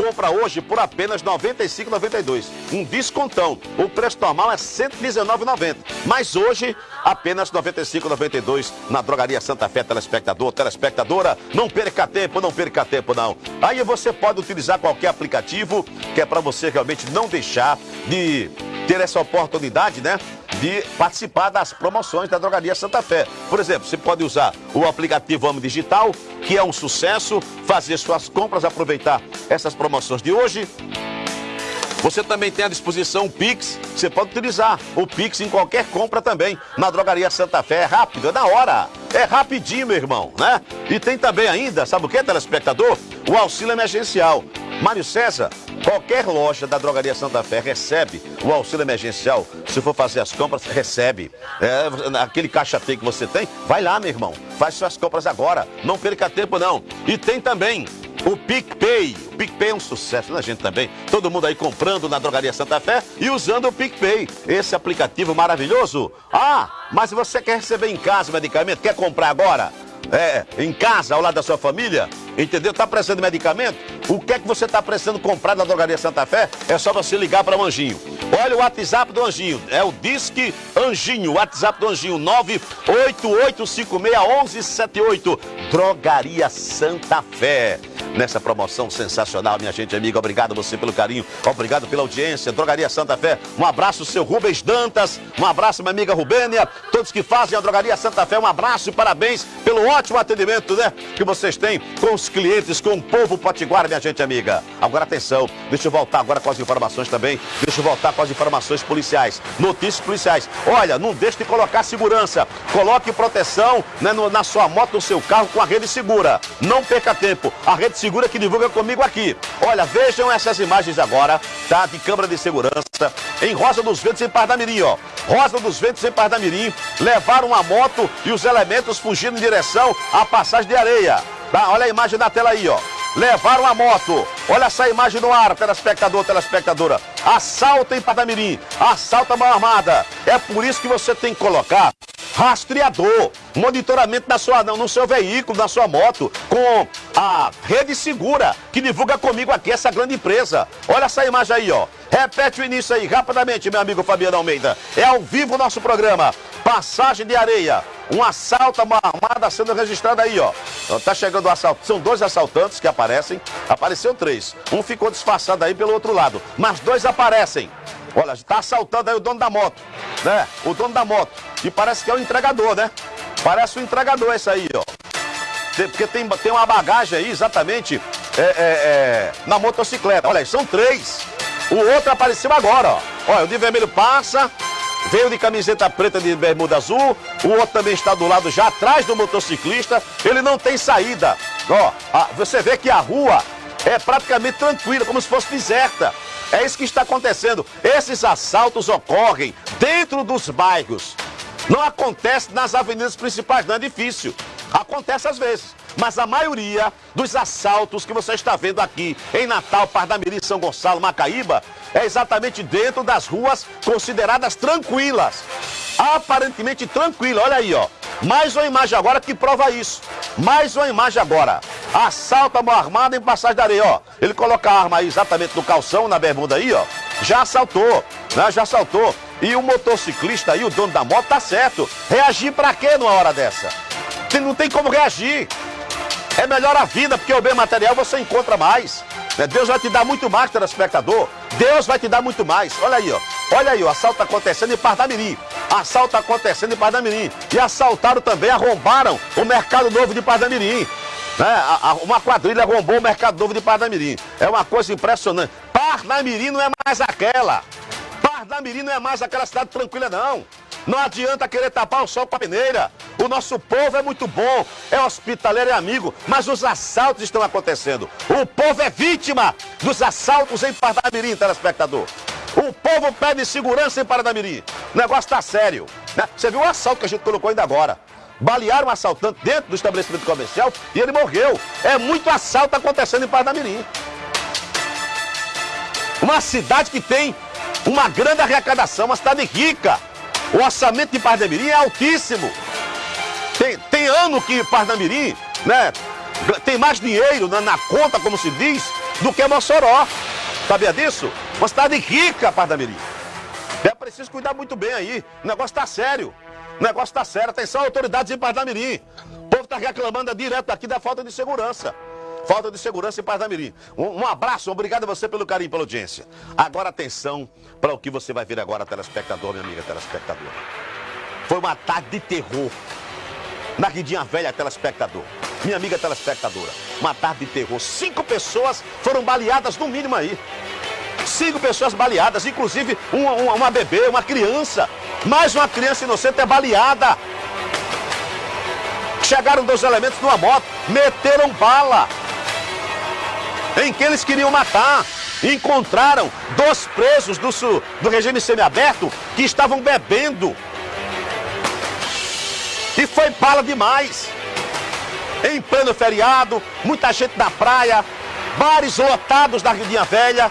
compra hoje por apenas R$ 95,92. Um descontão. O preço normal é R$ 119,90. Mas hoje, apenas R$ 95,92 na Drogaria Santa Fé, telespectador, telespectadora. Não perca tempo, não perca tempo, não. Aí você pode utilizar qualquer aplicativo que é para você realmente não deixar de ter essa oportunidade, né? De participar das promoções da Drogaria Santa Fé. Por exemplo, você pode usar o aplicativo Amo Digital, que é um sucesso, fazer suas compras, aproveitar essas promoções de hoje Você também tem à disposição o Pix, você pode utilizar o Pix em qualquer compra também. Na Drogaria Santa Fé é rápido, é na hora. É rapidinho, meu irmão, né? E tem também ainda, sabe o que, telespectador? O auxílio emergencial. Mário César, qualquer loja da Drogaria Santa Fé recebe o auxílio emergencial. Se for fazer as compras, recebe. É, aquele caixa T que você tem, vai lá, meu irmão. Faz suas compras agora. Não perca tempo, não. E tem também o PicPay. O PicPay é um sucesso, né, gente, também? Todo mundo aí comprando na Drogaria Santa Fé e usando o PicPay. Esse aplicativo maravilhoso. Ah, mas você quer receber em casa o medicamento? Quer comprar agora? É, em casa, ao lado da sua família? Entendeu? Tá precisando de medicamento? O que é que você está precisando comprar na Drogaria Santa Fé? É só você ligar para o Anjinho. Olha o WhatsApp do Anjinho. É o Disque Anjinho. WhatsApp do Anjinho 988561178. Drogaria Santa Fé. Nessa promoção sensacional, minha gente amiga. Obrigado você pelo carinho. Obrigado pela audiência. Drogaria Santa Fé. Um abraço, seu Rubens Dantas. Um abraço, minha amiga Rubênia. Todos que fazem a Drogaria Santa Fé. Um abraço e parabéns pelo ótimo atendimento, né? Que vocês têm com os clientes, com o povo potiguar, minha gente amiga. Agora atenção, deixa eu voltar agora com as informações também. Deixa eu voltar com as informações policiais. Notícias policiais. Olha, não deixe de colocar segurança. Coloque proteção né, no, na sua moto, no seu carro com a rede segura. Não perca tempo. A rede segura que divulga comigo aqui. Olha, vejam essas imagens agora, tá? De câmera de segurança em Rosa dos Ventos, em Pardamirim, ó. Rosa dos Ventos, em Pardamirim. Levaram a moto e os elementos fugindo em direção à passagem de areia. Tá? Olha a imagem na tela aí, ó. Levaram a moto. Olha essa imagem no ar, telespectador, telespectadora. Assalto em Padamirim. Assalto a mão armada. É por isso que você tem que colocar rastreador, monitoramento na sua, no seu veículo, na sua moto, com a rede segura que divulga comigo aqui essa grande empresa. Olha essa imagem aí, ó. Repete o início aí, rapidamente, meu amigo Fabiano Almeida. É ao vivo o nosso programa. Passagem de areia. Um assalto, uma armada sendo registrada aí, ó. Tá chegando o assalto. São dois assaltantes que aparecem. Apareceu três. Um ficou disfarçado aí pelo outro lado. Mas dois aparecem. Olha, está assaltando aí o dono da moto, né? O dono da moto. E parece que é o entregador, né? Parece o entregador esse aí, ó. Porque tem, tem uma bagagem aí, exatamente, é, é, é, na motocicleta. Olha, são três. O outro apareceu agora, ó. Olha, o de vermelho passa, veio de camiseta preta de bermuda azul, o outro também está do lado já atrás do motociclista, ele não tem saída. Ó, a, você vê que a rua é praticamente tranquila, como se fosse deserta. É isso que está acontecendo. Esses assaltos ocorrem dentro dos bairros. Não acontece nas avenidas principais, não é difícil. Acontece às vezes. Mas a maioria dos assaltos que você está vendo aqui em Natal, Pardamiri, São Gonçalo, Macaíba, é exatamente dentro das ruas consideradas tranquilas. Aparentemente tranquila. Olha aí, ó. Mais uma imagem agora que prova isso. Mais uma imagem agora. Assalto a mão armada em passagem da areia, ó. Ele coloca a arma aí exatamente no calção, na bermuda aí, ó. Já assaltou, né? Já assaltou. E o motociclista aí, o dono da moto, tá certo. Reagir pra quê numa hora dessa? Não tem como reagir. É melhor a vida, porque o bem material você encontra mais. Né? Deus vai te dar muito mais, telespectador. Deus vai te dar muito mais. Olha aí, ó. Olha aí, o assalto acontecendo em Pardamirim. Assalto acontecendo em Pardamirim. E assaltaram também, arrombaram o Mercado Novo de Pardamirim. Né? Uma quadrilha arrombou o Mercado Novo de Pardamirim. É uma coisa impressionante. Pardamirim não é mais aquela. Pardamirim não é mais aquela cidade tranquila, não. Não adianta querer tapar o sol com a peneira. O nosso povo é muito bom, é hospitaleiro e amigo, mas os assaltos estão acontecendo. O povo é vítima dos assaltos em Pardamirim, telespectador. O povo pede segurança em Paradamirim. O negócio está sério. Né? Você viu o assalto que a gente colocou ainda agora. Balearam um assaltante dentro do estabelecimento comercial e ele morreu. É muito assalto acontecendo em Paradamirim. Uma cidade que tem uma grande arrecadação, uma cidade rica. O orçamento de Pardamirim é altíssimo. Tem, tem ano que Pardamirim né, tem mais dinheiro na, na, conta, como se diz, do que Mossoró. Sabia disso? Uma cidade rica, Pardamirim. É preciso cuidar muito bem aí. O negócio está sério. O negócio está sério. Atenção, autoridades em Pardamirim. O povo está reclamando direto aqui da falta de segurança. Falta de segurança em Pardamirim. Um, um abraço, obrigado a você pelo carinho, pela audiência. Agora atenção para o que você vai ver agora, telespectador, minha amiga telespectadora. Foi uma tarde de terror na Guidinha Velha, telespectador. Minha amiga telespectadora, uma tarde de terror. Cinco pessoas foram baleadas no mínimo aí. Cinco pessoas baleadas, inclusive uma, uma, uma bebê, uma criança. Mais uma criança inocente é baleada. Chegaram dois elementos numa moto, meteram bala em que eles queriam matar. Encontraram dois presos do, do regime semiaberto que estavam bebendo. E foi bala demais. Em pleno feriado, muita gente na praia, bares lotados da Ridinha Velha,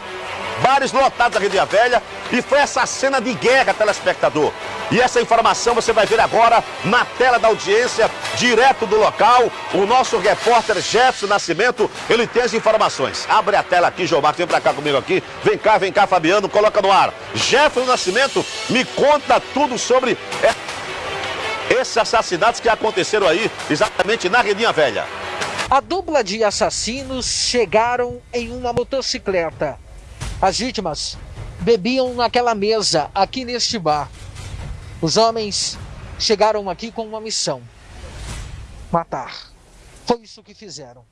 bares lotados da Ridinha Velha, e foi essa cena de guerra, telespectador. E essa informação você vai ver agora na tela da audiência, direto do local. O nosso repórter Jefferson Nascimento, ele tem as informações. Abre a tela aqui, João Marcos, vem pra cá comigo aqui. Vem cá, vem cá, Fabiano, coloca no ar. Jefferson Nascimento, me conta tudo sobre esses assassinatos que aconteceram aí, exatamente na Redinha Velha. A dupla de assassinos chegaram em uma motocicleta. As vítimas bebiam naquela mesa, aqui neste bar. Os homens chegaram aqui com uma missão: matar. Foi isso que fizeram.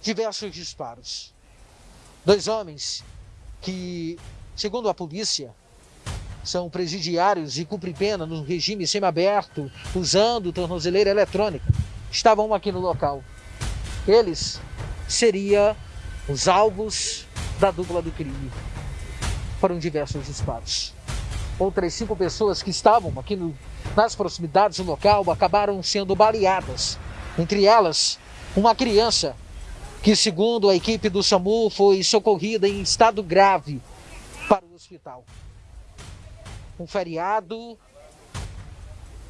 Diversos disparos. Dois homens que, segundo a polícia, são presidiários e cumprem pena no regime semiaberto, usando tornozeleira eletrônica, estavam aqui no local. Eles seriam os alvos da dupla do crime. Foram diversos disparos. Outras cinco pessoas que estavam aqui no, nas proximidades do local acabaram sendo baleadas. Entre elas, uma criança que, segundo a equipe do SAMU, foi socorrida em estado grave para o hospital um feriado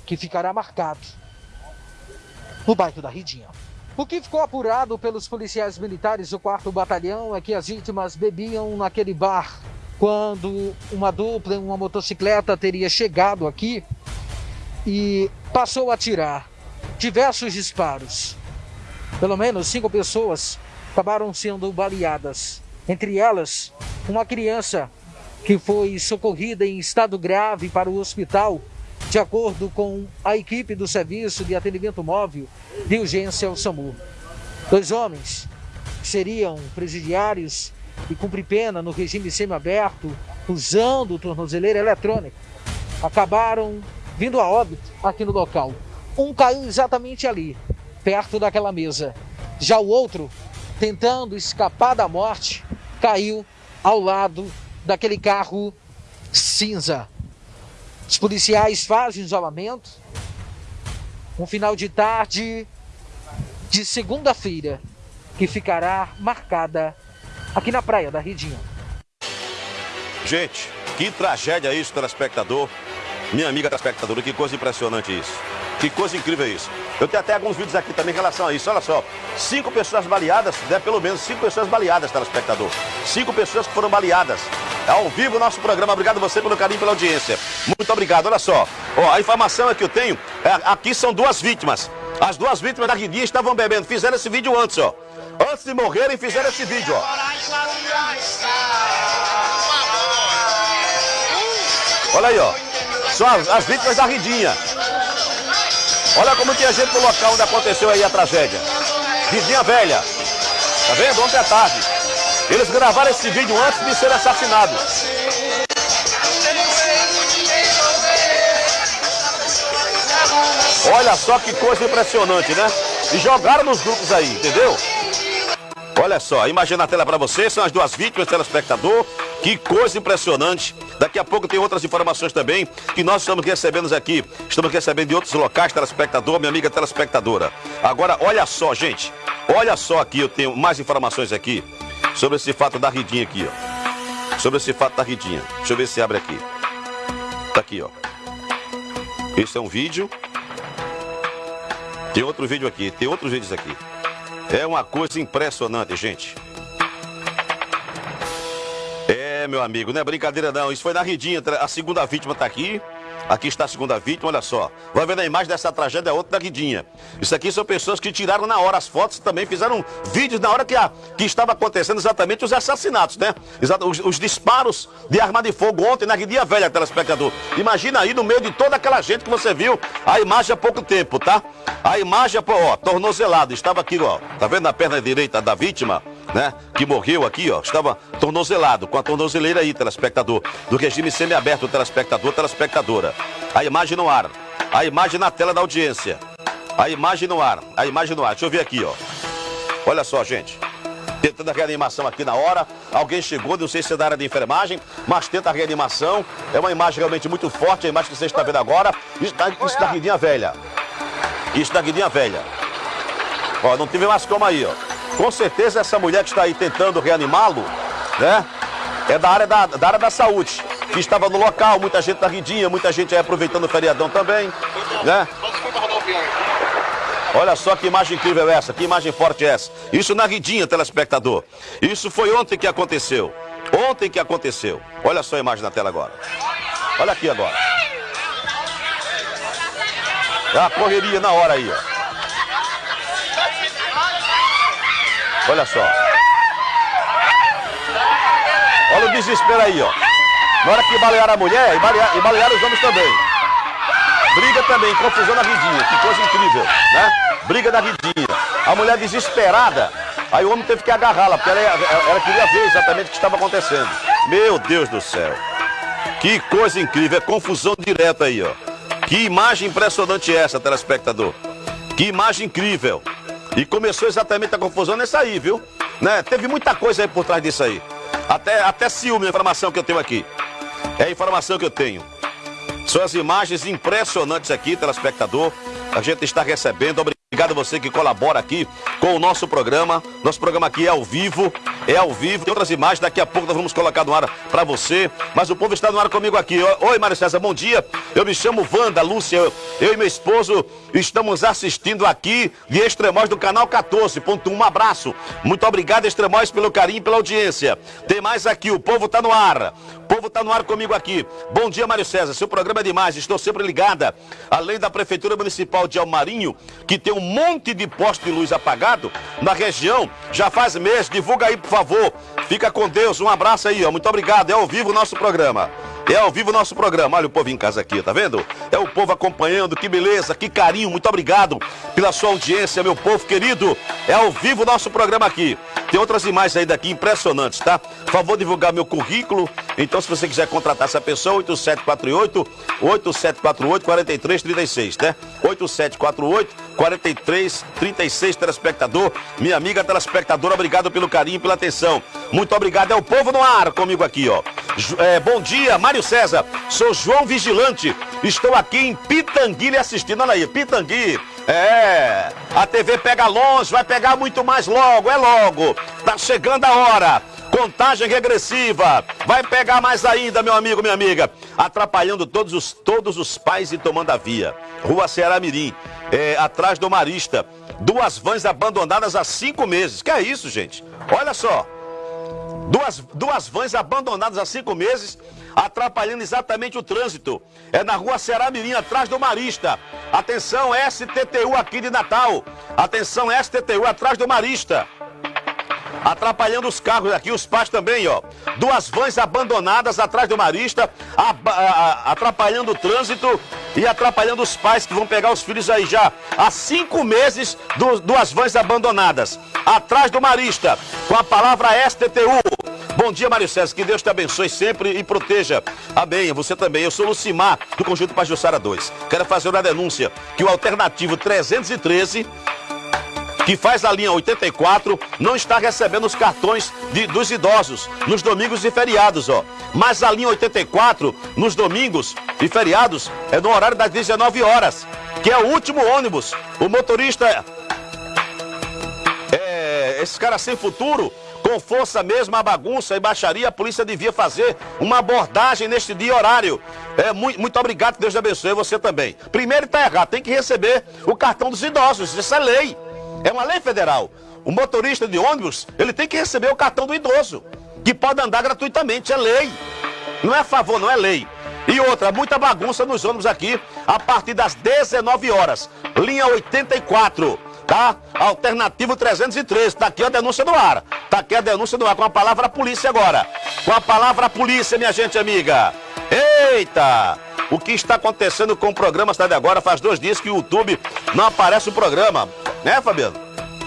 que ficará marcado no bairro da Ridinha. O que ficou apurado pelos policiais militares do 4 Batalhão é que as vítimas bebiam naquele bar quando uma dupla uma motocicleta teria chegado aqui e passou a tirar diversos disparos. Pelo menos cinco pessoas acabaram sendo baleadas. Entre elas, uma criança que foi socorrida em estado grave para o hospital, de acordo com a equipe do Serviço de Atendimento Móvel de Urgência ao SAMU. Dois homens seriam presidiários e cumprir pena no regime semiaberto, usando tornozeleira eletrônica, acabaram vindo a óbito aqui no local. Um caiu exatamente ali, perto daquela mesa. Já o outro, tentando escapar da morte, caiu ao lado daquele carro cinza. Os policiais fazem isolamento. Um final de tarde de segunda-feira que ficará marcada aqui na praia da Ridinha. Gente, que tragédia isso, telespectador. Minha amiga telespectadora, que coisa impressionante isso. Que coisa incrível isso. Eu tenho até alguns vídeos aqui também em relação a isso. Olha só, cinco pessoas baleadas, né? pelo menos cinco pessoas baleadas, telespectador. Cinco pessoas que foram baleadas. Ao vivo nosso programa. Obrigado você pelo carinho pela audiência. Muito obrigado. Olha só. Ó, a informação é que eu tenho, é, aqui são duas vítimas. As duas vítimas da Guidia estavam bebendo. Fizeram esse vídeo antes, ó. Antes de morrerem, fizeram esse vídeo, ó. Olha aí, ó. São as, as vítimas da Ridinha. Olha como tinha gente no local onde aconteceu aí a tragédia. Ridinha velha. Tá vendo? Ontem à tarde. Eles gravaram esse vídeo antes de ser assassinados. Olha só que coisa impressionante, né? E jogaram nos grupos aí, entendeu? Olha só, imagina a tela para vocês, são as duas vítimas, telespectador. Que coisa impressionante. Daqui a pouco tem outras informações também que nós estamos recebendo aqui. Estamos recebendo de outros locais, telespectador, minha amiga telespectadora. Agora, olha só, gente. Olha só aqui, eu tenho mais informações aqui sobre esse fato da Ridinha aqui, ó. Sobre esse fato da Ridinha. Deixa eu ver se abre aqui. Tá aqui, ó. Esse é um vídeo. Tem outro vídeo aqui, tem outros vídeos aqui. É uma coisa impressionante, gente. É, meu amigo, não é brincadeira não. Isso foi na Ridinha, a segunda vítima tá aqui. Aqui está a segunda vítima, olha só. Vai vendo a imagem dessa tragédia, outra da Guidinha. Isso aqui são pessoas que tiraram na hora as fotos também fizeram vídeos na hora que, a, que estava acontecendo exatamente os assassinatos, né? Os, os disparos de arma de fogo ontem na Guidinha Velha, telespectador. Imagina aí no meio de toda aquela gente que você viu a imagem há pouco tempo, tá? A imagem, ó, tornozelado, estava aqui, ó. Tá vendo a perna direita da vítima? Né? Que morreu aqui, ó. Estava tornozelado, com a tornozeleira aí, telespectador. Do regime semiaberto, telespectador, telespectadora. A imagem no ar. A imagem na tela da audiência. A imagem no ar. A imagem no ar. Deixa eu ver aqui, ó. Olha só, gente. Tentando a reanimação aqui na hora. Alguém chegou, não sei se é da área de enfermagem, mas tenta a reanimação. É uma imagem realmente muito forte, a imagem que você está vendo agora. Isso da, isso da guidinha velha. Isso da guidinha velha. Ó, não tive mais como aí, ó. Com certeza essa mulher que está aí tentando reanimá-lo, né? É da área da, da área da saúde. Que estava no local, muita gente na guidinha, muita gente aí aproveitando o feriadão também, né? Olha só que imagem incrível é essa, que imagem forte é essa. Isso na guidinha, telespectador. Isso foi ontem que aconteceu. Ontem que aconteceu. Olha só a imagem na tela agora. Olha aqui agora. É a correria na hora aí, ó. Olha só. Olha o desespero aí, ó. Na hora que balearam a mulher, e balearam, e balearam os homens também. Briga também, confusão na vidinha, que coisa incrível, né? Briga na vidinha. A mulher desesperada, aí o homem teve que agarrá-la, porque ela, ela, queria ver exatamente o que estava acontecendo. Meu Deus do céu. Que coisa incrível, é confusão direta aí, ó. Que imagem impressionante é essa, telespectador. Que imagem incrível. E começou exatamente a confusão nessa aí, viu? Né? Teve muita coisa aí por trás disso aí. Até, até ciúme, a informação que eu tenho aqui. É a informação que eu tenho. São as imagens impressionantes aqui, telespectador. A gente está recebendo. Obrigado a você que colabora aqui com o nosso programa. Nosso programa aqui é ao vivo. É ao vivo. Tem outras imagens. Daqui a pouco nós vamos colocar no ar para você. Mas o povo está no ar comigo aqui. Oi, Mário César, bom dia. Eu me chamo Wanda, Lúcia. Eu, eu e meu esposo estamos assistindo aqui de Extremóis do canal 14.1. Um abraço. Muito obrigado, Extremóis, pelo carinho e pela audiência. Tem mais aqui. O povo está no ar. Povo está no ar comigo aqui. Bom dia, Mário César. Seu programa é demais. Estou sempre ligada. Além da Prefeitura Municipal de Almarinho, que tem um monte de poste de luz apagado na região, já faz mês. Divulga aí, por favor. Fica com Deus. Um abraço aí, ó. Muito obrigado. É ao vivo o nosso programa. É ao vivo o nosso programa. Olha o povo em casa aqui, tá vendo? É o povo acompanhando. Que beleza, que carinho. Muito obrigado pela sua audiência, meu povo querido. É ao vivo o nosso programa aqui. Tem outras imagens aí daqui impressionantes, tá? Por favor, divulgar meu currículo. Então, se você quiser contratar essa pessoa, 8748 8748 4336, né? 8748 4336, telespectador. Minha amiga telespectadora, obrigado pelo carinho pela atenção. Muito obrigado. É o povo no ar comigo aqui, ó. É, bom dia, Mário César. Sou João Vigilante. Estou aqui em Pitangui assistindo. Olha aí, Pitangui. É, a TV pega longe, vai pegar muito mais logo, é logo. Tá chegando a hora. Contagem regressiva. Vai pegar mais ainda, meu amigo, minha amiga. Atrapalhando todos os, todos os pais e tomando a via. Rua Ceará Mirim, é, atrás do Marista. Duas vans abandonadas há cinco meses. Que é isso, gente? Olha só. Duas, duas vans abandonadas há cinco meses, atrapalhando exatamente o trânsito. É na rua Ceará Mirim, atrás do Marista. Atenção, STTU aqui de Natal. Atenção, STTU atrás do Marista atrapalhando os carros aqui, os pais também, ó. Duas vans abandonadas atrás do Marista, atrapalhando o trânsito e atrapalhando os pais que vão pegar os filhos aí já há cinco meses, duas vans abandonadas atrás do Marista, com a palavra STTU. Bom dia, Mário César. Que Deus te abençoe sempre e proteja. Amém. Você também. Eu sou Lucimar, do Conjunto Pajussara 2. Quero fazer uma denúncia que o alternativo 313 que faz a linha 84, não está recebendo os cartões de, dos idosos nos domingos e feriados, ó. Mas a linha 84, nos domingos e feriados, é no horário das 19 horas, que é o último ônibus. O motorista é esse cara sem futuro, com força mesmo, a bagunça e baixaria, a polícia devia fazer uma abordagem neste dia e horário. É, muito, muito obrigado, Deus te abençoe, você também. Primeiro está errado, tem que receber o cartão dos idosos, isso é lei. É uma lei federal. O motorista de ônibus, ele tem que receber o cartão do idoso, que pode andar gratuitamente, é lei. Não é favor, não é lei. E outra, muita bagunça nos ônibus aqui, a partir das 19 horas. Linha 84, tá? Alternativo 313. Tá aqui a denúncia do ar. Tá aqui a denúncia do ar, com a palavra polícia agora. Com a palavra polícia, minha gente amiga. Eita! O que está acontecendo com o programa Cidade Agora? Faz dois dias que o YouTube não aparece o programa. Né, Fabiano?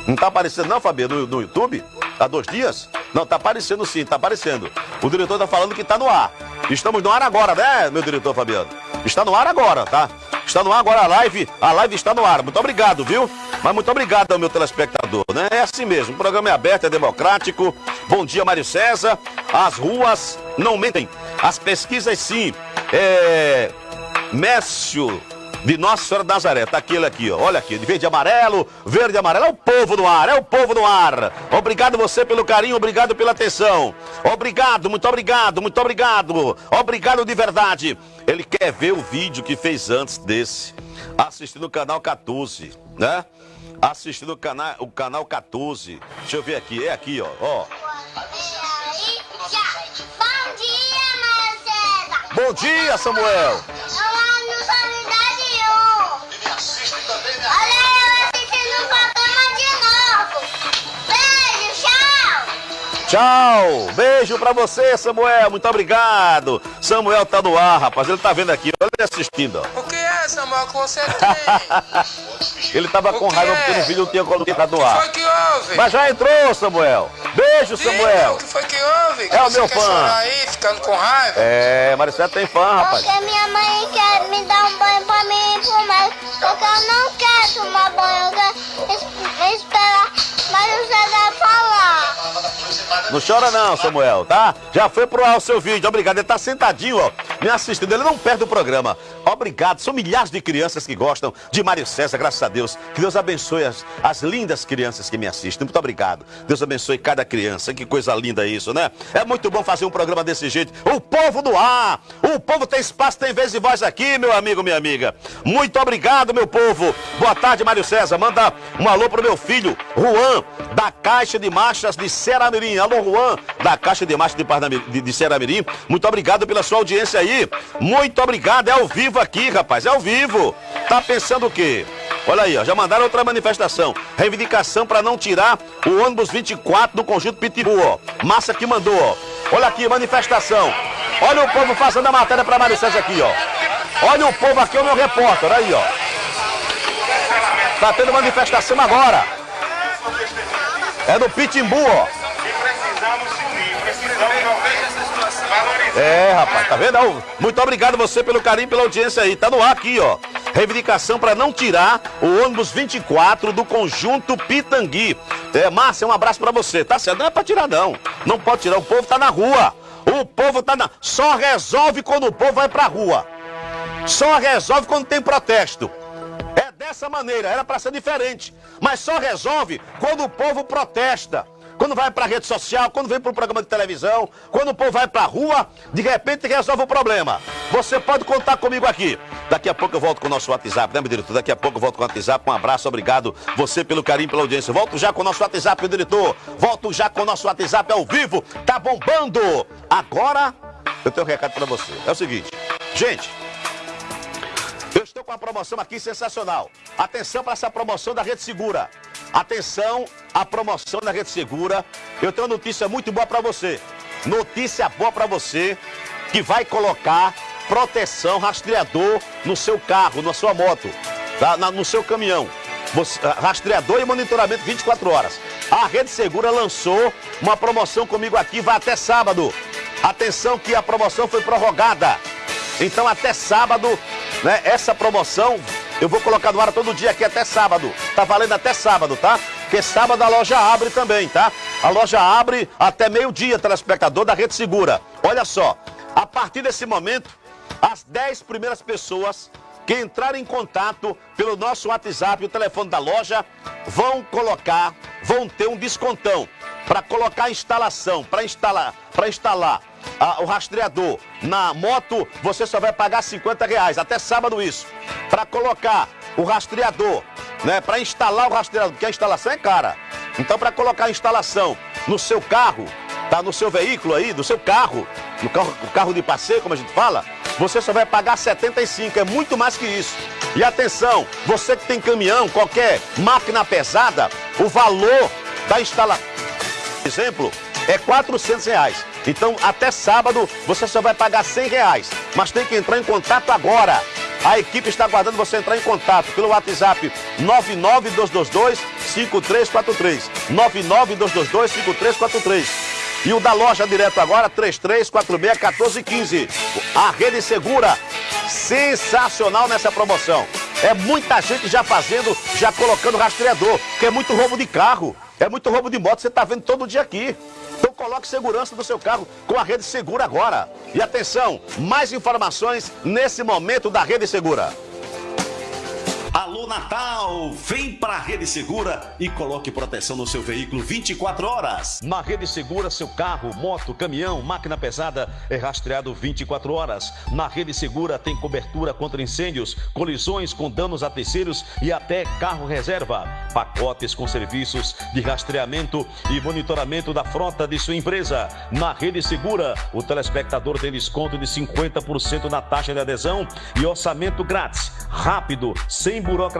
Não tá aparecendo não, Fabiano, no, no YouTube? Há dois dias? Não, tá aparecendo sim, tá aparecendo. O diretor tá falando que tá no ar. Estamos no ar agora, né, meu diretor Fabiano? Está no ar agora, tá? Está no ar agora a live. A live está no ar. Muito obrigado, viu? Mas muito obrigado ao meu telespectador, né? É assim mesmo. O programa é aberto, é democrático. Bom dia, Mário César. As ruas não mentem. As pesquisas sim. É. Mécio de Nossa Senhora da Nazaré. Tá aquele aqui, ó. Olha aqui, de verde e amarelo, verde e amarelo. É o povo no ar, é o povo no ar. Obrigado você pelo carinho, obrigado pela atenção. Obrigado, muito obrigado, muito obrigado. Obrigado de verdade. Ele quer ver o vídeo que fez antes desse. Assistindo o canal 14, né? Assistindo o canal, o canal 14. Deixa eu ver aqui, é aqui, ó. ó. Bom dia, Marcela! Bom dia, Samuel. Olá, no Sanidade tchau! Beijo pra você, Samuel. Muito obrigado. Samuel tá no ar, rapaz. Ele tá vendo aqui. Olha ele assistindo, ó. O que é, Samuel, que você tem? Ele tava com O raiva é? porque no vídeo não tinha colocado no O que ar. foi que houve? Mas já entrou, Samuel. Beijo, Diga, Samuel. O que foi que houve? É o meu fã. aí, ficando com raiva? É, Maricela tem fã, rapaz. Porque minha mãe quer me dar um banho pra mim ir pro. Porque eu não quero tomar banho, eu quero es- esperar mas o César falar. Não chora não, Samuel, tá? Já foi pro ar o seu vídeo, obrigado. Ele tá sentadinho, ó, me assistindo. Ele não perde o programa. Obrigado. São milhares de crianças que gostam de Mário César, graças a Deus. Que Deus abençoe as, as lindas crianças que me assistem. Muito obrigado. Deus abençoe cada criança. Que coisa linda isso, né? É muito bom fazer um programa desse jeito. O povo do ar. O povo tem espaço, tem vez e voz aqui, meu amigo, minha amiga. Muito obrigado, meu povo. Boa tarde, Mário César. Manda um alô pro meu filho, Juan, da Caixa de Marchas de Ceramirim. Alô, Juan, da Caixa de Marchas de, de, de Ceramirim. Muito obrigado pela sua audiência aí. Muito obrigado. É ao vivo aqui, rapaz. É ao vivo. Tá pensando o quê? Olha aí, ó, já mandaram outra manifestação. Reivindicação para não tirar o ônibus 24 do conjunto Pitbull, ó. Massa que mandou, ó. Olha aqui, manifestação. Olha o povo fazendo a matéria para Mário César aqui, ó. Olha o povo aqui, o meu repórter, olha aí, ó. Tá tendo manifestação agora. É no Pitimbu, ó. É, rapaz, tá vendo? Muito obrigado você pelo carinho, pela audiência aí. Tá no ar aqui, ó. Reivindicação para não tirar o ônibus 24 do conjunto Pitangui. É, Márcia, um abraço para você. Tá certo? Não é pra tirar, não. Não pode tirar. O povo tá na rua. O povo tá na. Só resolve quando o povo vai pra rua. Só resolve quando tem protesto. Dessa maneira, era para ser diferente. Mas só resolve quando o povo protesta. Quando vai para rede social, quando vem para o programa de televisão, quando o povo vai para a rua, de repente resolve o problema. Você pode contar comigo aqui. Daqui a pouco eu volto com o nosso WhatsApp, né, meu diretor? Daqui a pouco eu volto com o WhatsApp. Um abraço, obrigado. Você pelo carinho, pela audiência. Volto já com o nosso WhatsApp, meu diretor. Volto já com o nosso WhatsApp ao vivo. Tá bombando. Agora, eu tenho um recado para você. É o seguinte, gente. Uma promoção aqui sensacional. Atenção para essa promoção da Rede Segura. Atenção à promoção da Rede Segura. Eu tenho uma notícia muito boa para você. Notícia boa para você que vai colocar proteção rastreador no seu carro, na sua moto, tá? Na- no seu caminhão. Você- ah, rastreador e monitoramento 24 horas. A Rede Segura lançou uma promoção comigo aqui, vai até sábado. Atenção que a promoção foi prorrogada. Então até sábado, né? Essa promoção eu vou colocar no ar todo dia aqui até sábado. Tá valendo até sábado, tá? Porque sábado a loja abre também, tá? A loja abre até meio-dia, telespectador da Rede Segura. Olha só, a partir desse momento, as 10 primeiras pessoas que entrarem em contato pelo nosso WhatsApp, o telefone da loja, vão colocar, vão ter um descontão para colocar a instalação, para instalar, para instalar ah, o rastreador na moto, você só vai pagar 50 reais, até sábado isso. Para colocar o rastreador, né, para instalar o rastreador, porque a instalação é cara. Então, para colocar a instalação no seu carro, tá no seu veículo aí, do seu carro, no carro, carro de passeio, como a gente fala, você só vai pagar 75, é muito mais que isso. E atenção, você que tem caminhão, qualquer máquina pesada, o valor da instalação, exemplo, é 400 reais. Então, até sábado, você só vai pagar 100 reais. Mas tem que entrar em contato agora. A equipe está aguardando você entrar em contato pelo WhatsApp 5343. 992225343. E o da loja direto agora, 33461415. A rede segura, sensacional nessa promoção. É muita gente já fazendo, já colocando rastreador, que é muito roubo de carro, é muito roubo de moto, você está vendo todo dia aqui. Então coloque segurança no seu carro com a Rede Segura agora. E atenção, mais informações nesse momento da Rede Segura. Natal, vem pra Rede Segura e coloque proteção no seu veículo 24 horas. Na Rede Segura, seu carro, moto, caminhão, máquina pesada é rastreado 24 horas. Na Rede Segura tem cobertura contra incêndios, colisões com danos a terceiros e até carro reserva. Pacotes com serviços de rastreamento e monitoramento da frota de sua empresa. Na Rede Segura, o telespectador tem desconto de 50% na taxa de adesão e orçamento grátis, rápido, sem burocracia.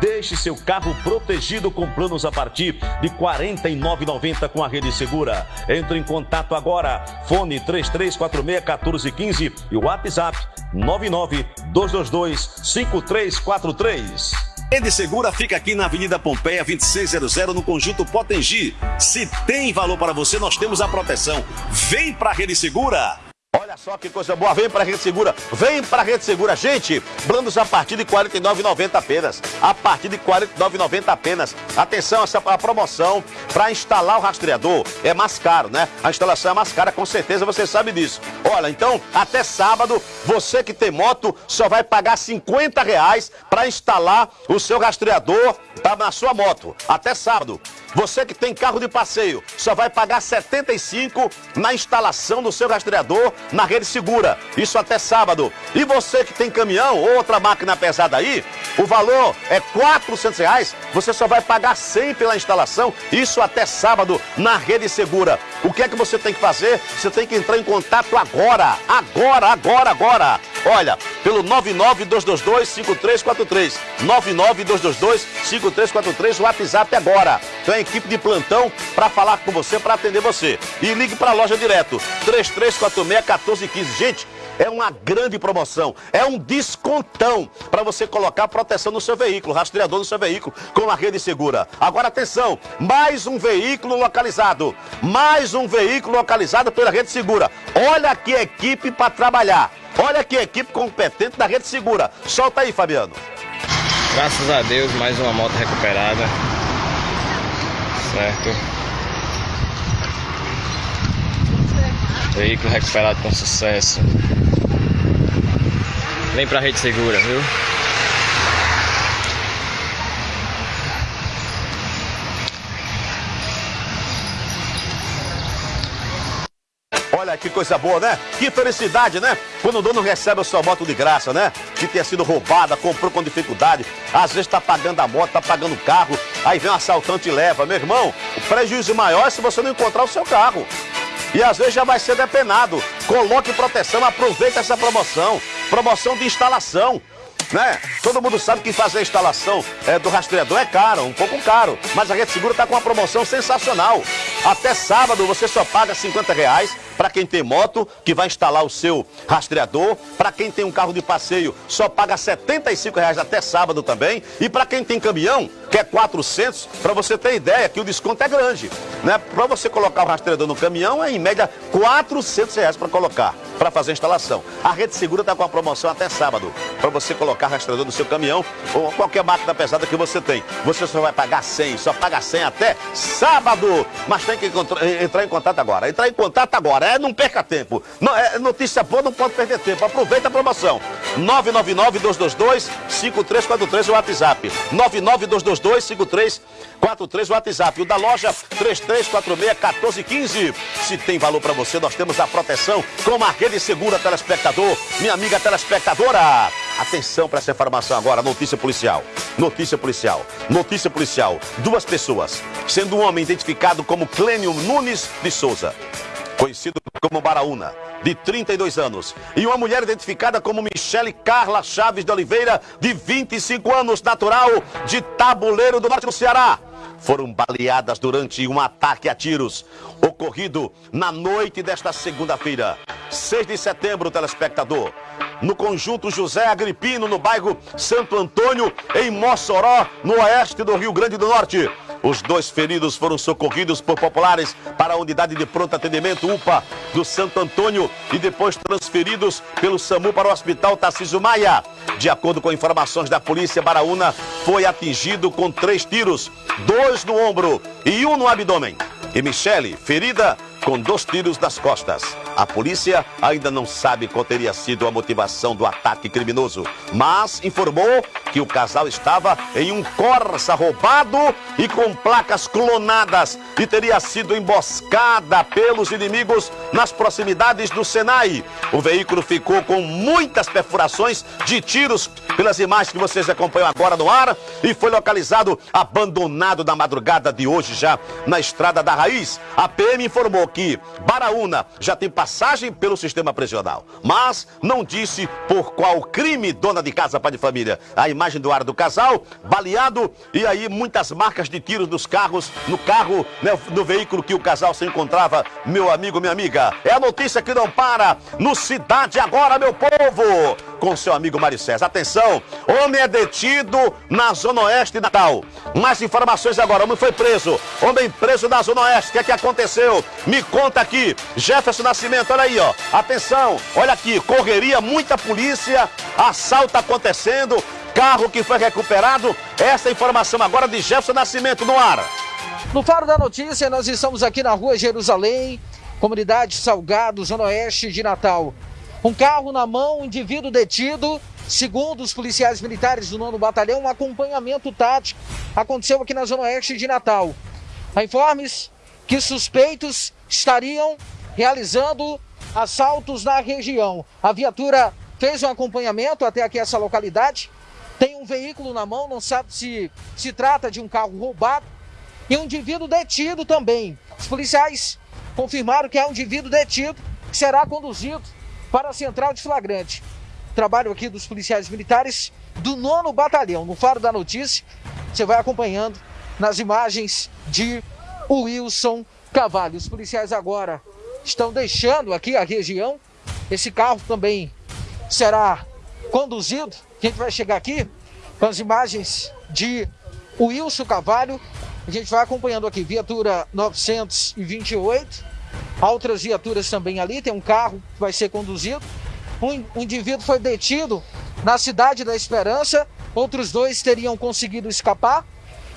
Deixe seu carro protegido com planos a partir de R$ 49,90 com a Rede Segura. Entre em contato agora. Fone 3346-1415 e WhatsApp 99222-5343. Rede Segura fica aqui na Avenida Pompeia 2600 no Conjunto Potengi. Se tem valor para você, nós temos a proteção. Vem pra Rede Segura. Olha só que coisa boa, vem pra Rede Segura, vem pra Rede Segura. Gente, planos a partir de R$ 49,90 apenas. A partir de R$ 49,90 apenas. Atenção, essa a promoção para instalar o rastreador é mais caro, né? A instalação é mais cara, com certeza você sabe disso. Olha, então, até sábado, você que tem moto só vai pagar 50 reais para instalar o seu rastreador tá, na sua moto. Até sábado. Você que tem carro de passeio só vai pagar R$ 75 na instalação do seu rastreador na rede segura. Isso até sábado. E você que tem caminhão ou outra máquina pesada aí, o valor é 400 reais. Você só vai pagar 100 pela instalação. Isso até sábado na rede segura. O que é que você tem que fazer? Você tem que entrar em contato agora. Agora, agora, agora. Olha, pelo 992225343. 992225343, o WhatsApp agora. Então equipe de plantão para falar com você, para atender você. E ligue para a loja direto, 3346-1415. Gente, é uma grande promoção, é um descontão para você colocar proteção no seu veículo, rastreador no seu veículo com a rede segura. Agora atenção, mais um veículo localizado, mais um veículo localizado pela rede segura. Olha que equipe para trabalhar. Olha que equipe competente da Rede Segura. Solta aí, Fabiano. Graças a Deus, mais uma moto recuperada. Certo. Veículo recuperado com sucesso. Vem pra Rede Segura, viu? Que coisa boa, né? Que felicidade, né? Quando o dono recebe a sua moto de graça, né? Que tenha sido roubada, comprou com dificuldade. Às vezes tá pagando a moto, tá pagando o carro. Aí vem um assaltante e leva. Meu irmão, o prejuízo maior é se você não encontrar o seu carro. E às vezes já vai ser depenado. Coloque proteção, aproveite essa promoção. Promoção de instalação né? Todo mundo sabe que fazer a instalação é, do rastreador é caro, um pouco caro. Mas a Rede Segura está com uma promoção sensacional. Até sábado você só paga 50 reais para quem tem moto, que vai instalar o seu rastreador. Para quem tem um carro de passeio, só paga 75 reais até sábado também. E para quem tem caminhão, que é 400, para você ter ideia que o desconto é grande. Né? Para você colocar o rastreador no caminhão, é em média 400 reais para colocar, para fazer a instalação. A Rede Segura está com a promoção até sábado, para você colocar rastreador no seu caminhão ou qualquer máquina pesada que você tem. Você só vai pagar 100, só paga 100 até sábado. Mas tem que entrar em contato agora. Entrar em contato agora, é, não perca tempo. Não, é, notícia boa, não pode perder tempo. Aproveita a promoção. 999-222-5343 o WhatsApp. 99222 53 3343 WhatsApp. O da loja 3346-1415. Se tem valor para você, nós temos a proteção com a rede segura telespectador, minha amiga telespectadora. Atenção para essa informação agora, notícia policial. Notícia policial. Notícia policial. Duas pessoas, sendo um homem identificado como Clênio Nunes de Souza, conhecido como Baraúna, de 32 anos, e uma mulher identificada como Michele Carla Chaves de Oliveira, de 25 anos, natural de Tabuleiro do Norte do Ceará foram baleadas durante um ataque a tiros ocorrido na noite desta segunda-feira, 6 de setembro, telespectador. no conjunto José Agripino, no bairro Santo Antônio, em Mossoró, no oeste do Rio Grande do Norte. Os dois feridos foram socorridos por populares para a unidade de pronto atendimento UPA do Santo Antônio e depois transferidos pelo SAMU para o Hospital Tarcísio Maia. De acordo com informações da polícia, Baraúna foi atingido com três tiros, dois no ombro e um no abdômen. E Michele, ferida com dois tiros nas costas. A polícia ainda não sabe qual teria sido a motivação do ataque criminoso, mas informou que o casal estava em um Corsa roubado e com placas clonadas e teria sido emboscada pelos inimigos nas proximidades do Senai. O veículo ficou com muitas perfurações de tiros pelas imagens que vocês acompanham agora no ar e foi localizado abandonado na madrugada de hoje já na estrada da Raiz. A PM informou que Baraúna já tem passagem pelo sistema prisional, mas não disse por qual crime dona de casa, pai de família. A imagem do ar do casal, baleado e aí muitas marcas de tiros nos carros, no carro, né, no veículo que o casal se encontrava, meu amigo, minha amiga. É a notícia que não para no Cidade Agora, meu povo, com seu amigo Mário César. Atenção, homem é detido na Zona Oeste de Natal. Mais informações agora, homem foi preso, homem preso na Zona Oeste, o que é que aconteceu? Me conta aqui, Jefferson Nascimento, olha aí, ó. Atenção, olha aqui, correria, muita polícia, assalto acontecendo, carro que foi recuperado. Essa informação agora de Jefferson Nascimento no ar. No Faro da Notícia, nós estamos aqui na rua Jerusalém, comunidade Salgado, Zona Oeste de Natal. Um carro na mão, um indivíduo detido, segundo os policiais militares do 9 Batalhão, um acompanhamento tático aconteceu aqui na Zona Oeste de Natal. Há informes que suspeitos estariam realizando assaltos na região. A viatura fez um acompanhamento até aqui essa localidade, tem um veículo na mão, não sabe se se trata de um carro roubado e um indivíduo detido também. Os policiais confirmaram que é um indivíduo detido que será conduzido para a central de flagrante. Trabalho aqui dos policiais militares do nono batalhão. No Faro da Notícia, você vai acompanhando nas imagens de Wilson Cavalho. Os policiais agora estão deixando aqui a região. Esse carro também será conduzido. A gente vai chegar aqui com as imagens de Wilson Cavalho. A gente vai acompanhando aqui, viatura 928. Outras viaturas também ali. Tem um carro que vai ser conduzido. Um, um indivíduo foi detido na cidade da Esperança. Outros dois teriam conseguido escapar.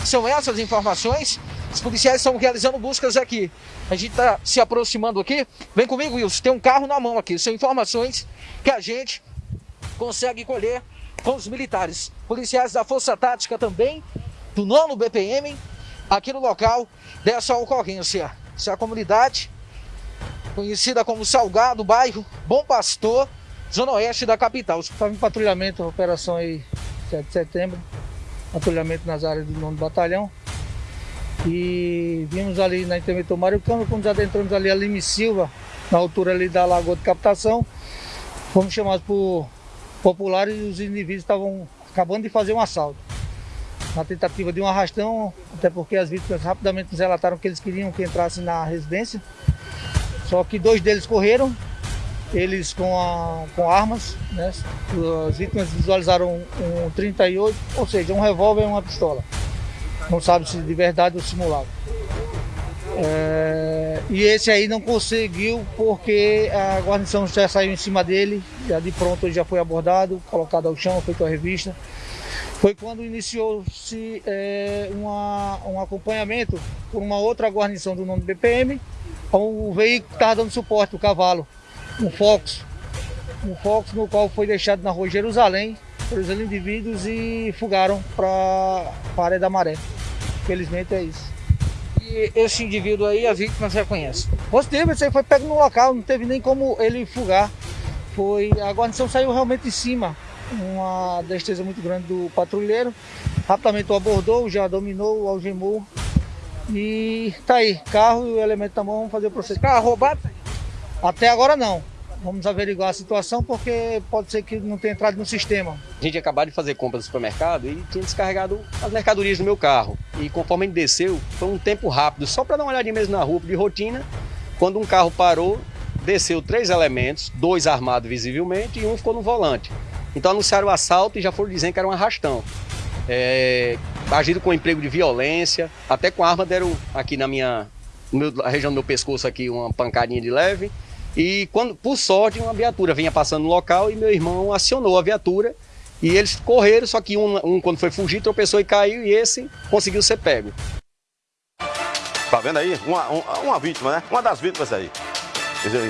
São essas informações. Os policiais estão realizando buscas aqui. A gente está se aproximando aqui. Vem comigo, Wilson. Tem um carro na mão aqui. São informações que a gente consegue colher com os militares. Policiais da Força Tática também, do nono BPM, aqui no local dessa ocorrência. É a comunidade conhecida como Salgado, bairro Bom Pastor, zona oeste da capital. Estava em patrulhamento, operação aí 7 de setembro, patrulhamento nas áreas do nono batalhão. E vimos ali na interventor Mário Câmara, quando adentramos ali a Lime Silva, na altura ali da Lagoa de Captação, fomos chamados por populares e os indivíduos estavam acabando de fazer um assalto. Na tentativa de um arrastão, até porque as vítimas rapidamente nos relataram que eles queriam que entrasse na residência. Só que dois deles correram, eles com, a, com armas, né? As vítimas visualizaram um, um 38, ou seja, um revólver e uma pistola. Não sabe se de verdade ou simulado. É, e esse aí não conseguiu porque a guarnição já saiu em cima dele, já de pronto ele já foi abordado, colocado ao chão, feito a revista. Foi quando iniciou-se é, um acompanhamento por uma outra guarnição do nome BPM, o veículo que estava dando suporte, o cavalo, um Fox, um Fox no qual foi deixado na rua Jerusalém pelos indivíduos e fugaram para a área da maré. Felizmente é isso. E esse indivíduo aí, a vítima já conhece? Positivo, esse aí foi pego no local, não teve nem como ele fugar. Foi, a guarnição saiu realmente em cima, uma destreza muito grande do patrulheiro. Rapidamente o abordou, já dominou, algemou. E tá aí, carro e o elemento na mão, vamos fazer o processo. Carro roubado? Até agora não. Vamos averiguar a situação porque pode ser que não tenha entrado no sistema. A gente acabou de fazer compra no supermercado e tinha descarregado as mercadorias do meu carro. E conforme gente desceu, foi um tempo rápido, só para dar uma olhadinha mesmo na rua de rotina. Quando um carro parou desceu três elementos, dois armados visivelmente e um ficou no volante. Então anunciaram o assalto e já foram dizendo que era um arrastão. É, agiram com emprego de violência, até com arma deram aqui na minha meu, na região do meu pescoço aqui uma pancadinha de leve. E quando, por sorte, uma viatura vinha passando no local e meu irmão acionou a viatura e eles correram, só que um, um quando foi fugir tropeçou e caiu e esse conseguiu ser pego. Tá vendo aí? Uma, uma, uma vítima, né? Uma das vítimas aí.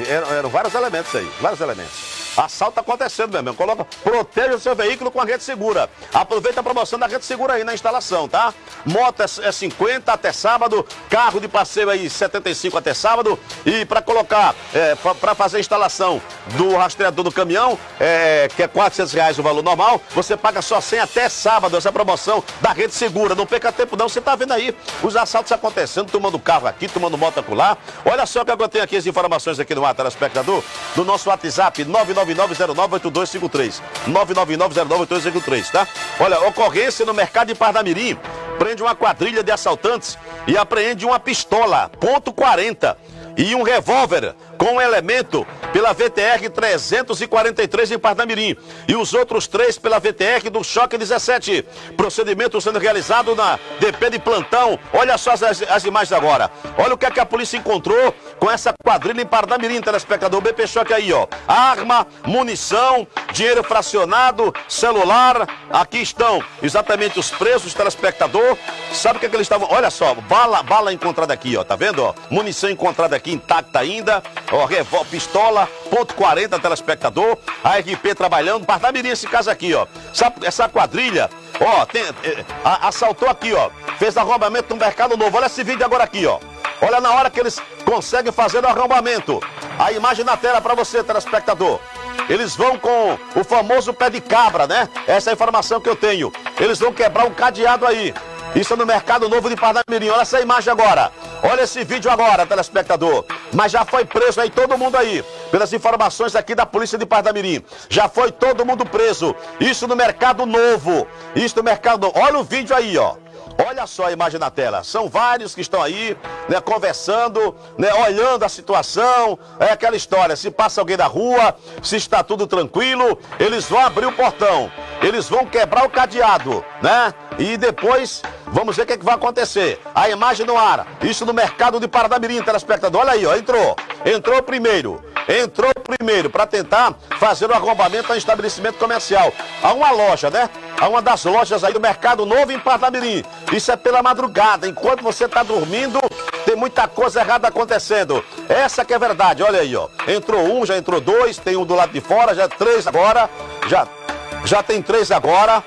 Eram, eram vários elementos aí, vários elementos. Assalto acontecendo, meu irmão. Coloca, proteja o seu veículo com a rede segura. Aproveita a promoção da rede segura aí na instalação, tá? Moto é, é 50 até sábado, carro de passeio aí 75 até sábado. E para colocar, é, para fazer a instalação do rastreador do caminhão, é, que é 400 reais o valor normal, você paga só 100 até sábado, essa promoção da rede segura. Não perca tempo não, você tá vendo aí os assaltos acontecendo, tomando carro aqui, tomando moto acolá. Olha só que eu tenho aqui as informações aqui no ar, telespectador, do nosso WhatsApp 999098253. 999098253, tá? Olha, ocorrência no mercado de Pardamirim. Prende uma quadrilha de assaltantes e apreende uma pistola, ponto .40 e um revólver com um elemento pela VTR 343 em Pardamirim e os outros três pela VTR do Choque 17. Procedimento sendo realizado na DP de plantão. Olha só as, as imagens agora. Olha o que, é que a polícia encontrou com essa quadrilha em Pardamirim, telespectador. O BP Choque aí, ó. Arma, munição, dinheiro fracionado, celular. Aqui estão exatamente os presos, telespectador. Sabe o que, é que eles estavam? Olha só, bala, bala encontrada aqui, ó. Tá vendo, ó? Munição encontrada aqui intacta ainda. Ó, revólver, pistola, ponto 40, telespectador. A RP trabalhando. Pardamirim esse caso aqui, ó. Essa, essa quadrilha, ó, tem, é, assaltou aqui, ó. Fez arrombamento no Mercado Novo. Olha esse vídeo agora aqui, ó. Olha na hora que eles conseguem fazer o arrombamento. A imagem na tela para você, telespectador. Eles vão com o famoso pé de cabra, né? Essa é a informação que eu tenho. Eles vão quebrar um cadeado aí. Isso é no Mercado Novo de Pardamirim. Olha essa imagem agora. Olha esse vídeo agora, telespectador. Mas já foi preso aí todo mundo aí. Pelas informações aqui da Polícia de Pardamirim. Já foi todo mundo preso. Isso no Mercado Novo. Isso no Mercado Novo. Olha o vídeo aí, ó. Olha só a imagem na tela. São vários que estão aí, né, conversando, né, olhando a situação. É aquela história: se passa alguém na rua, se está tudo tranquilo, eles vão abrir o portão, eles vão quebrar o cadeado, né? E depois vamos ver o que, é que vai acontecer. A imagem no ar. Isso no mercado de Paradamirim, telespectador. Olha aí, ó, entrou. Entrou primeiro. Entrou primeiro para tentar fazer o arrombamento a um estabelecimento comercial. A uma loja, né? A uma das lojas aí do Mercado Novo em Paradamirim. Isso é pela madrugada. Enquanto você está dormindo, tem muita coisa errada acontecendo. Essa que é verdade. Olha aí, ó. Entrou um, já entrou dois, tem um do lado de fora, já três agora. Já, já tem três agora.